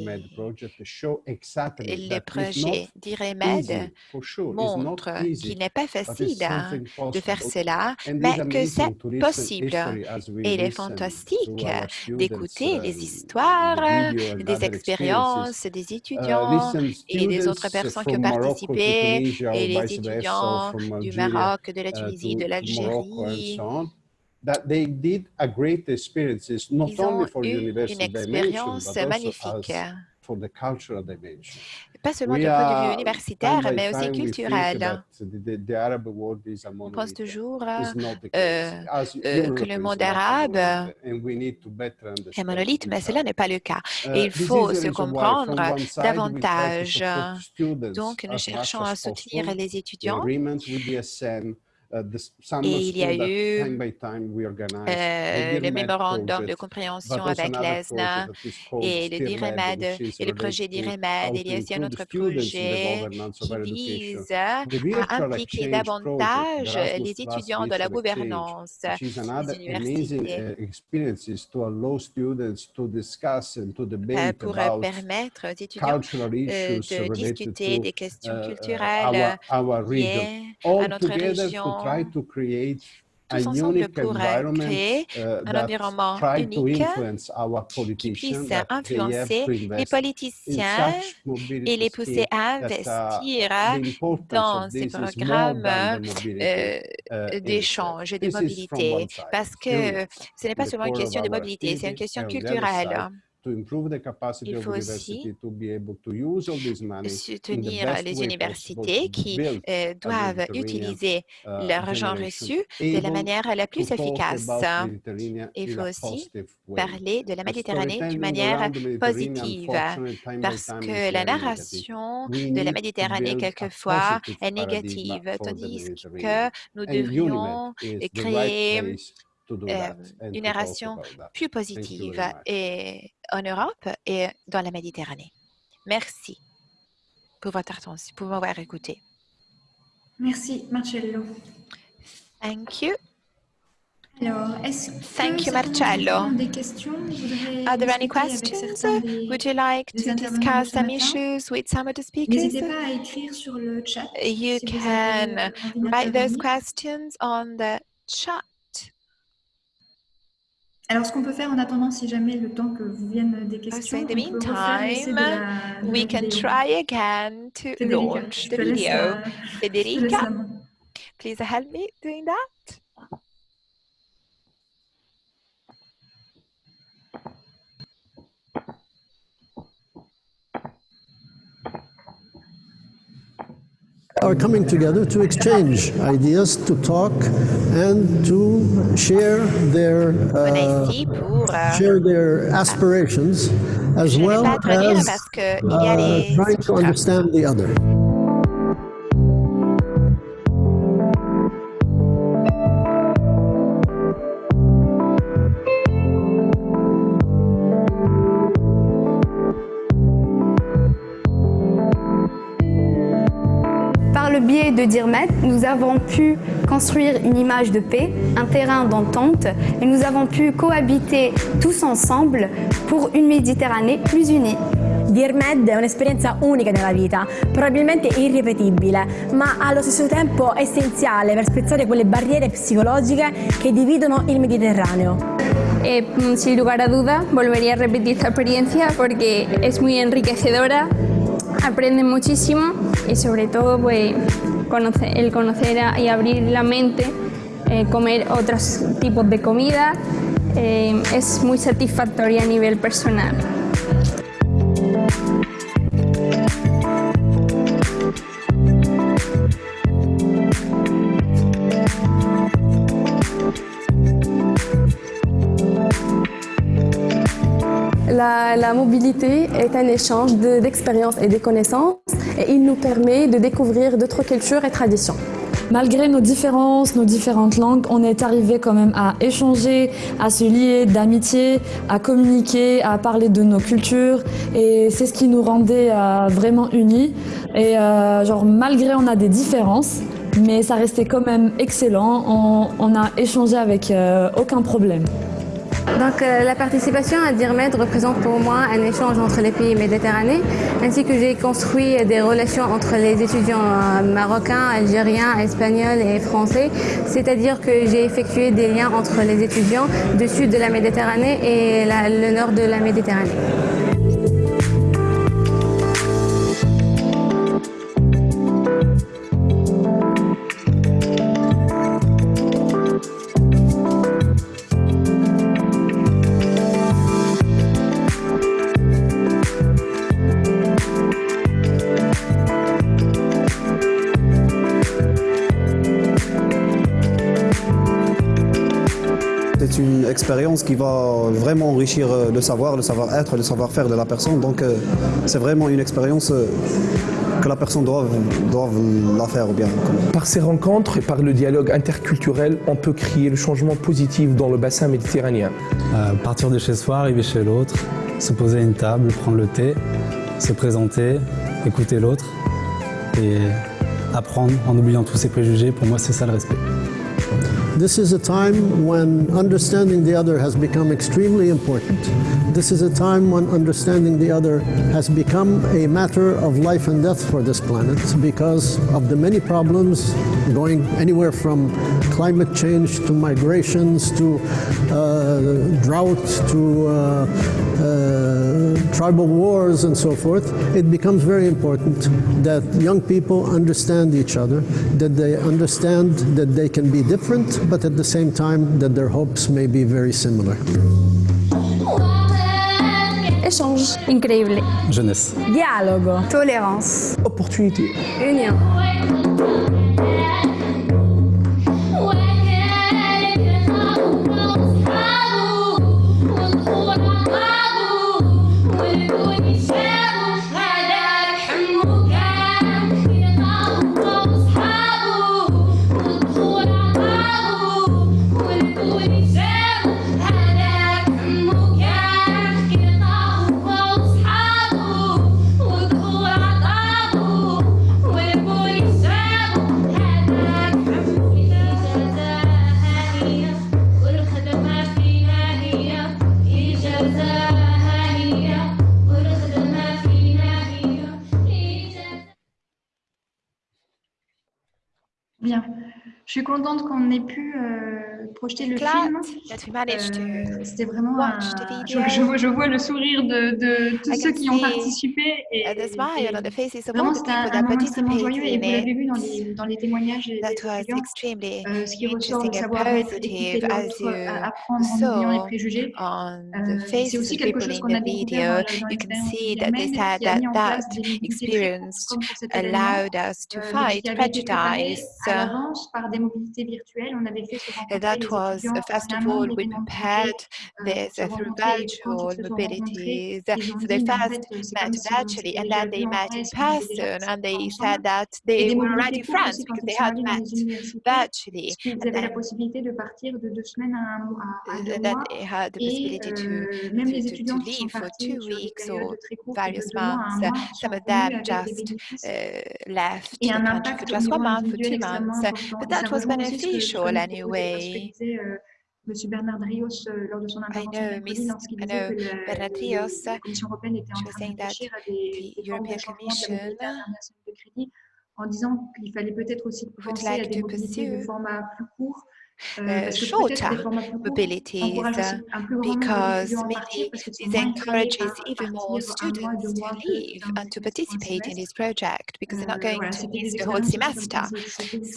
MED project show exactly Le that it's not projet d'IREMED easy, for sure. It's not montre easy, qu'il n'est pas facile hein, de faire possible. cela, mais it's que c'est possible. Et il est fantastique d'écouter les um, histoires, the video and des other expériences des Uh, étudiants et des students autres personnes qui ont participé, et les étudiants du Algeria, Maroc, de la uh, Tunisie, de l'Algérie. That they did a great experiences, not Ils ont only for university dimension, also magnifique, as for the cultural dimension. pas seulement du point de vue universitaire, mais aussi culturel. that the, the Arab world is a On pense toujours euh, euh, que le monde arabe monolith, and we need to better est understand monolithe, mais cela n'est pas le cas. Uh, Et il faut se comprendre davantage. Donc, nous cherchons à soutenir les étudiants. Uh, summer Et il y a eu, Euh, le mémorandum de compréhension avec called et le et le projet how Il y a aussi un autre projet qui vise à impliquer davantage les étudiants de la gouvernance des universités. uh, euh, pour euh, permettre aux étudiants euh, de discuter des questions uh, culturelles liées à notre région, try to create a tous ensemble unique pour euh, environment créer uh, un environnement try to unique influence our qui politicians puisse influencer to les politiciens et les pousser à uh, investir dans ces programmes euh, uh, d'échange, de This is from mobilité, parce que ce n'est pas seulement une question de mobilité, c'est une question culturelle. Side, to improve the capacity Il of faut aussi to be able to use all this money in the soutenir les universités qui euh, doivent utiliser uh, l'argent reçu de la manière la plus efficace. Il in faut a aussi positive way. parler de la The Méditerranée d'une manière around the Mediterranean, positive, parce que la narration We de la Méditerranée quelquefois est négative, tandis que nous devrions créer euh, une that. plus Thank you positive et en Europe et dans la Méditerranée. Merci pour votre attention, pour m'avoir écouté. Merci, Marcello. Thank you. Alors, est-ce que Thank you, Marcello. des questions? Are there any questions? certains des- Would you like to discuss some issues with some of the speakers? N'hésitez pas à écrire sur le chat. You si vous avez can write those questions on the chat. Alors, ce qu'on peut faire en attendant, si jamais le temps que vous viennent des So questions, in on the peut refaire l'essai de meantime, la, de we can vidéo. try again to Federica, launch the video. Federica, please help me doing that. Are coming together to exchange ideas, to talk, and to share their uh, euh, share their aspirations, as je ne vais well as parce qu'il y a uh, trying to understand the other. De DIRMET, nous avons pu construire une image de paix, un terrain d'entente et nous avons pu cohabiter tous ensemble pour une Méditerranée plus unie. DearMed è un'esperienza unica nella vita, probabilmente irripetibile, ma allo stesso tempo essenziale per spezzare quelle barriere psicologiche che dividono il Mediterraneo. Eh, mm, sin lugar a duda, volvería a repetir esta experiencia porque es muy enriquecedora, aprende muchísimo y sobre todo pues, conoce- el conocer y abrir la mente, eh, comer otros tipos de comida, eh, es muy satisfactoria a nivel personal. La, mobilité est un échange de- d'expériences et de connaissances et il nous permet de découvrir d'autres cultures et traditions. Malgré nos différences, nos différentes langues, on est arrivé quand même à échanger, à se lier d'amitié, à communiquer, à parler de nos cultures et c'est ce qui nous rendait euh, vraiment unis. Et euh, genre malgré on a des différences, mais ça restait quand même excellent. On, on a échangé avec euh, aucun problème. Donc euh, la participation à DIRMED représente pour moi un échange entre les pays méditerranéens, ainsi que j'ai construit des relations entre les étudiants euh, marocains, algériens, espagnols et français, c'est-à-dire que j'ai effectué des liens entre les étudiants du sud de la Méditerranée et le nord de la Méditerranée. Expérience qui va vraiment enrichir euh, le savoir, le savoir-être, le savoir-faire de la personne. Donc euh, c'est vraiment une expérience euh, que la personne doit, doit la faire bien. Par ces rencontres et par le dialogue interculturel, on peut créer le changement positif dans le bassin méditerranéen. Euh, partir de chez soi, arriver chez l'autre, se poser à une table, prendre le thé, se présenter, écouter l'autre et apprendre en oubliant tous ses préjugés. Pour moi, c'est ça le respect. This is a time when understanding the other has become extremely important. This is a time when understanding the other has become a matter of life and death for this planet because of the many problems going anywhere from climate change to migrations to uh, drought to uh, uh, tribal wars and so forth. It becomes very important that young people understand each other, that they understand that they can be different, but at the same time that their hopes may be very similar. échange. Incredibile. Jeunesse. Dialogo. Tolérance. Opportunité. Union. Projeter le film. Euh, C'était vraiment un... Je, vois, je vois le sourire de, de tous ceux qui ont participé. Et, of vraiment, c'était un, un that moment extrêmement joyeux. Et vous l'avez vu dans les, dans les témoignages des étudiants. Euh, ce qui ressort, le interesting and savoir-être, écouter positive as l'autre, you euh, apprendre en oubliant les saw préjugés. on Euh, the c'est faces aussi quelque chose qu'on a découvert dans, l'expérience that experience allowed us to fight prejudice. à l'avance par des mobilités virtuelles. On avait fait se rencontrer Because was a festival we prepared this through virtual mobilities. So they first met virtually and then they met in person and they said that they were already friends because they had met virtually. And then, they had the possibility to, to, to leave for two weeks or various months. Some of them just uh, left the country for just one month, for two months. But that was beneficial anyway. Disait euh, M. Bernard Rios euh, lors de son intervention lorsqu'il disait que la, Rios, Commission européenne était en train de réfléchir à des, des formes de changement de la crédit en disant qu'il fallait peut-être aussi penser à like des to mobilités de format plus court, Euh, shorter mobilities uh, because maybe this encourages even more students to leave and to participate in this project because they're not going to miss the whole semester.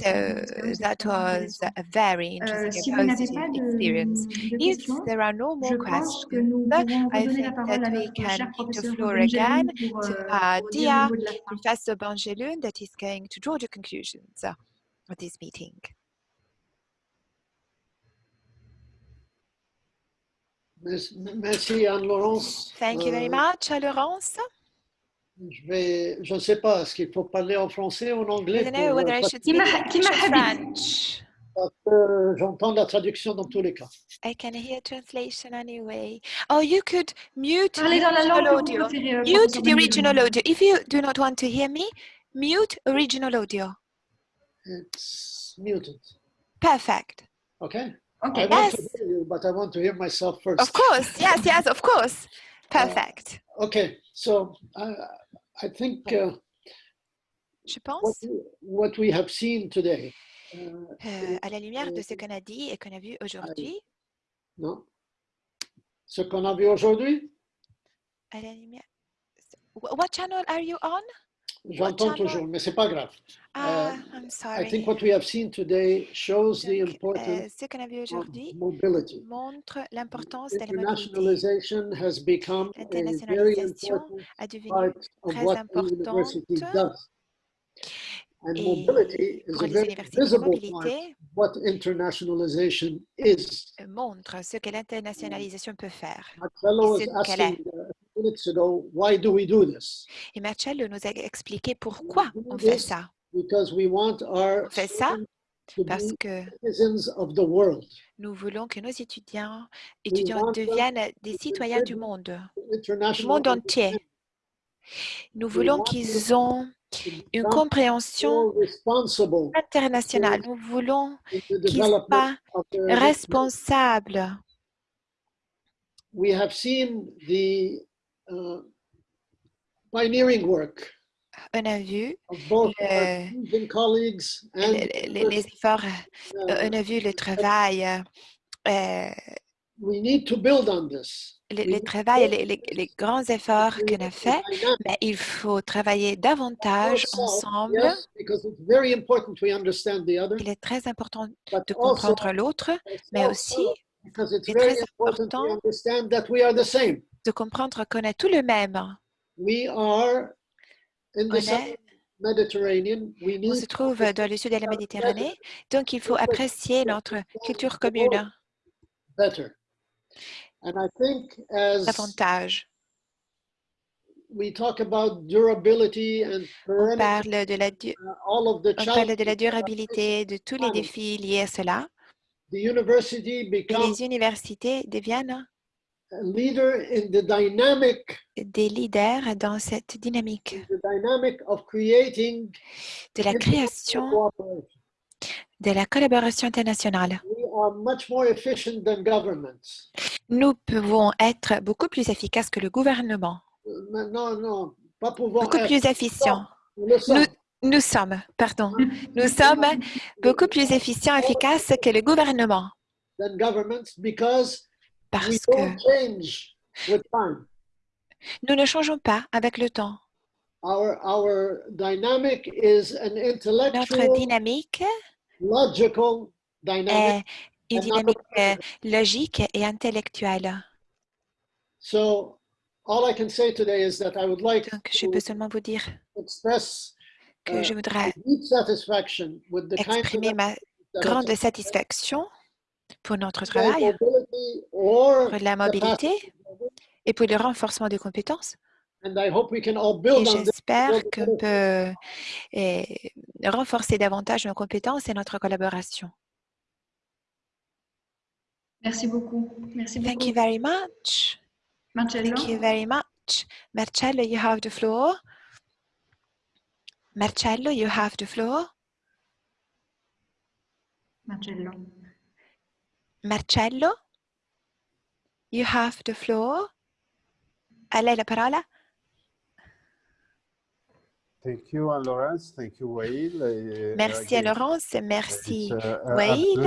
So that was a very interesting positive experience. If there are no more questions, I think that we can give the floor again to uh, dear Professor Bangelun that is going to draw the conclusions of this meeting. Merci, Anne-Laurence. Thank you very Euh, much, Laurence. je vais, je ne sais pas, est-ce qu'il faut parler en français ou en I anglais don't pour, know whether euh, I parce should speak or French? que j'entends la traduction dans tous les cas. I can hear translation anyway. Oh, you could mute the original audio. Mute the original audio. If you do not want to hear me, mute original audio. It's muted. Perfect. Okay? Okay. I want to Yes. hear you, but I want to hear myself first. Of course. Yes, yes, of course. Perfect. Okay, so uh, I think uh, Je what, what we have seen today, uh, euh, à la lumière de ce qu'on a dit et qu'on a vu aujourd'hui, non? Ce qu'on a vu aujourd'hui, à la lumière. What channel are you on? J'entends toujours, mais c'est pas grave. Ah, Uh, I'm I sorry. think what we have seen today shows the Euh, importance ce qu'on a vu of aujourd'hui mobility. montre l'importance de la mobilité. Internationalization has become a very L'internationalisation important a devenu très importante. And et mobility is a les very universités, la visible part what internationalization is. montre ce que l'internationalisation peut faire Marcello est. asking a few minutes ago, why do we do this? Et Marcello nous a expliqué pourquoi on fait ça. Because we want our On fait ça parce que citizens of the world. nous voulons que nos étudiants, deviennent des to citoyens du monde, du monde entier. Nous voulons qu'ils ont une compréhension internationale. Nous voulons qu'ils soient responsables. we have seen the uh, pioneering work On a vu le- les, efforts, euh, on a vu le travail, euh, we need to build on this. le, le travail, les, les- les grands efforts on qu'on a fait, mais il faut travailler davantage ensemble. yes, because it's very important we understand the other, Il est très important but de also comprendre l'autre, mais aussi because it's il est very très important de comprendre qu'on est tout le même. We are in On, the est- southern Mediterranean. We on se trouve dans le sud de la Méditerranée, donc il faut apprécier notre culture commune better. And I think as davantage. we talk about durability and On parle de la, du- all of the on parle de la durabilité, de tous les défis liés à cela. the university Et becomes les universités deviennent leader in the dynamic, des leaders dans cette dynamique the dynamic of creating de la création de la collaboration internationale. We are much more efficient than governments. Nous pouvons être beaucoup plus efficaces que le gouvernement, Non, non, pas pouvoir beaucoup être. plus efficients. Nous sommes. Nous, nous sommes, pardon, nous sommes beaucoup plus efficients, efficaces que le gouvernement than governments because we parce que nous ne changeons pas avec le temps. Our, our dynamic is an Notre intellectual, dynamique logical dynamic. est une dynamique euh, logique et intellectuelle. So all I can say today is that I would like Donc, je peux seulement vous dire express que uh, je voudrais deep satisfaction with the kinds of exprimer ma grande satisfaction pour notre travail, or pour la mobilité et pour le renforcement des compétences. And I hope we can all Et j'espère qu'on peut renforcer davantage nos compétences et notre collaboration. Merci beaucoup. Merci Thank beaucoup. you very much. Marcello. Thank you very much. Marcello, you have the floor. Marcello, you have the floor. Marcello. Marcello, you have the floor. A lei la parola? Thank you, Laurence. Thank you, Wael. Uh, Merci à Laurence, It's merci a- Wael.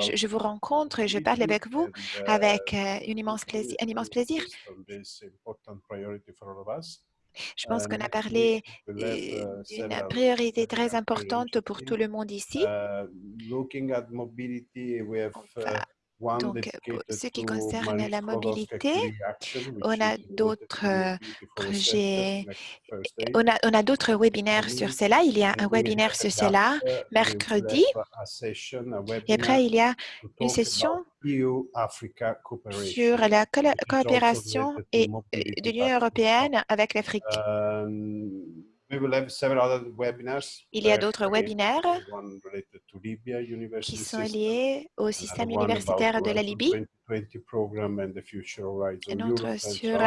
je, je vous rencontre et je parle avec vous uh, avec euh, une immense plaisir, un immense plaisir. Je pense qu'on a parlé euh, uh, d'une priorité très importante pour tout le monde ici. Donc, pour dedicated ce qui concerne la mobilité, on a d'autres euh, projets, on a, on a d'autres webinaires sur cela. Il y a un webinaire sur cela mercredi. Et après, il y a une session cooperation. sur la coopération et, euh, de l'Union européenne avec l'Afrique. Il y a d'autres webinaires qui sont liés au système universitaire de la Libye, 2020 program and the future Horizon un Europe autre and so sur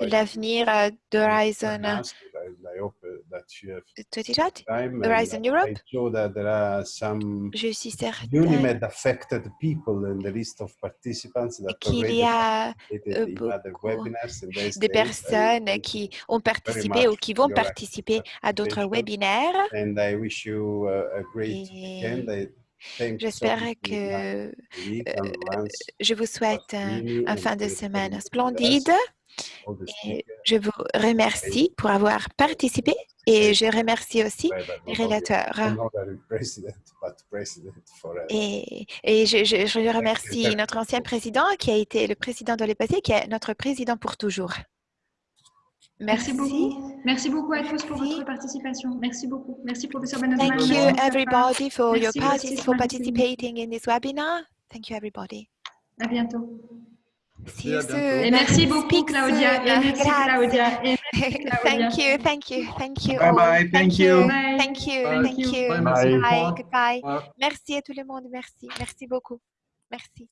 l'avenir d'Horizon join us. I, I hope uh, that you have 2020, time. Horizon Europe? I saw that there are some Je suis certaine UNIMED affected people in the list of participants that qu'il y a participated in other beaucoup webinars and they de stayed. I personnes qui ont participé ou qui vont participer à d'autres webinaires. And I wish you uh, a great Et weekend. I thank J'espère que euh, Lance, je vous souhaite un, fin de semaine splendide. Et je vous remercie pour avoir participé et je remercie aussi but les relateurs. Et, et je, je- je remercie notre ancien président qui a été le président le passé, qui est notre président pour toujours. Merci Merci. beaucoup. Merci beaucoup à tous pour votre participation. Merci beaucoup. Merci professeur Benazman. Thank you everybody for your Merci, partic- Justice for participating in this webinar. Thank you everybody. À bientôt. See you à bientôt. soon. Et merci beaucoup, Speak Claudia. soon. Et merci. Claudia. Et merci, Claudia. Thank you, thank you, thank you. Bye all. bye, thank you. Bye. Thank you, Bye. thank you. Bye, Bye, merci. goodbye. Merci à tout le monde, merci, merci beaucoup. Merci.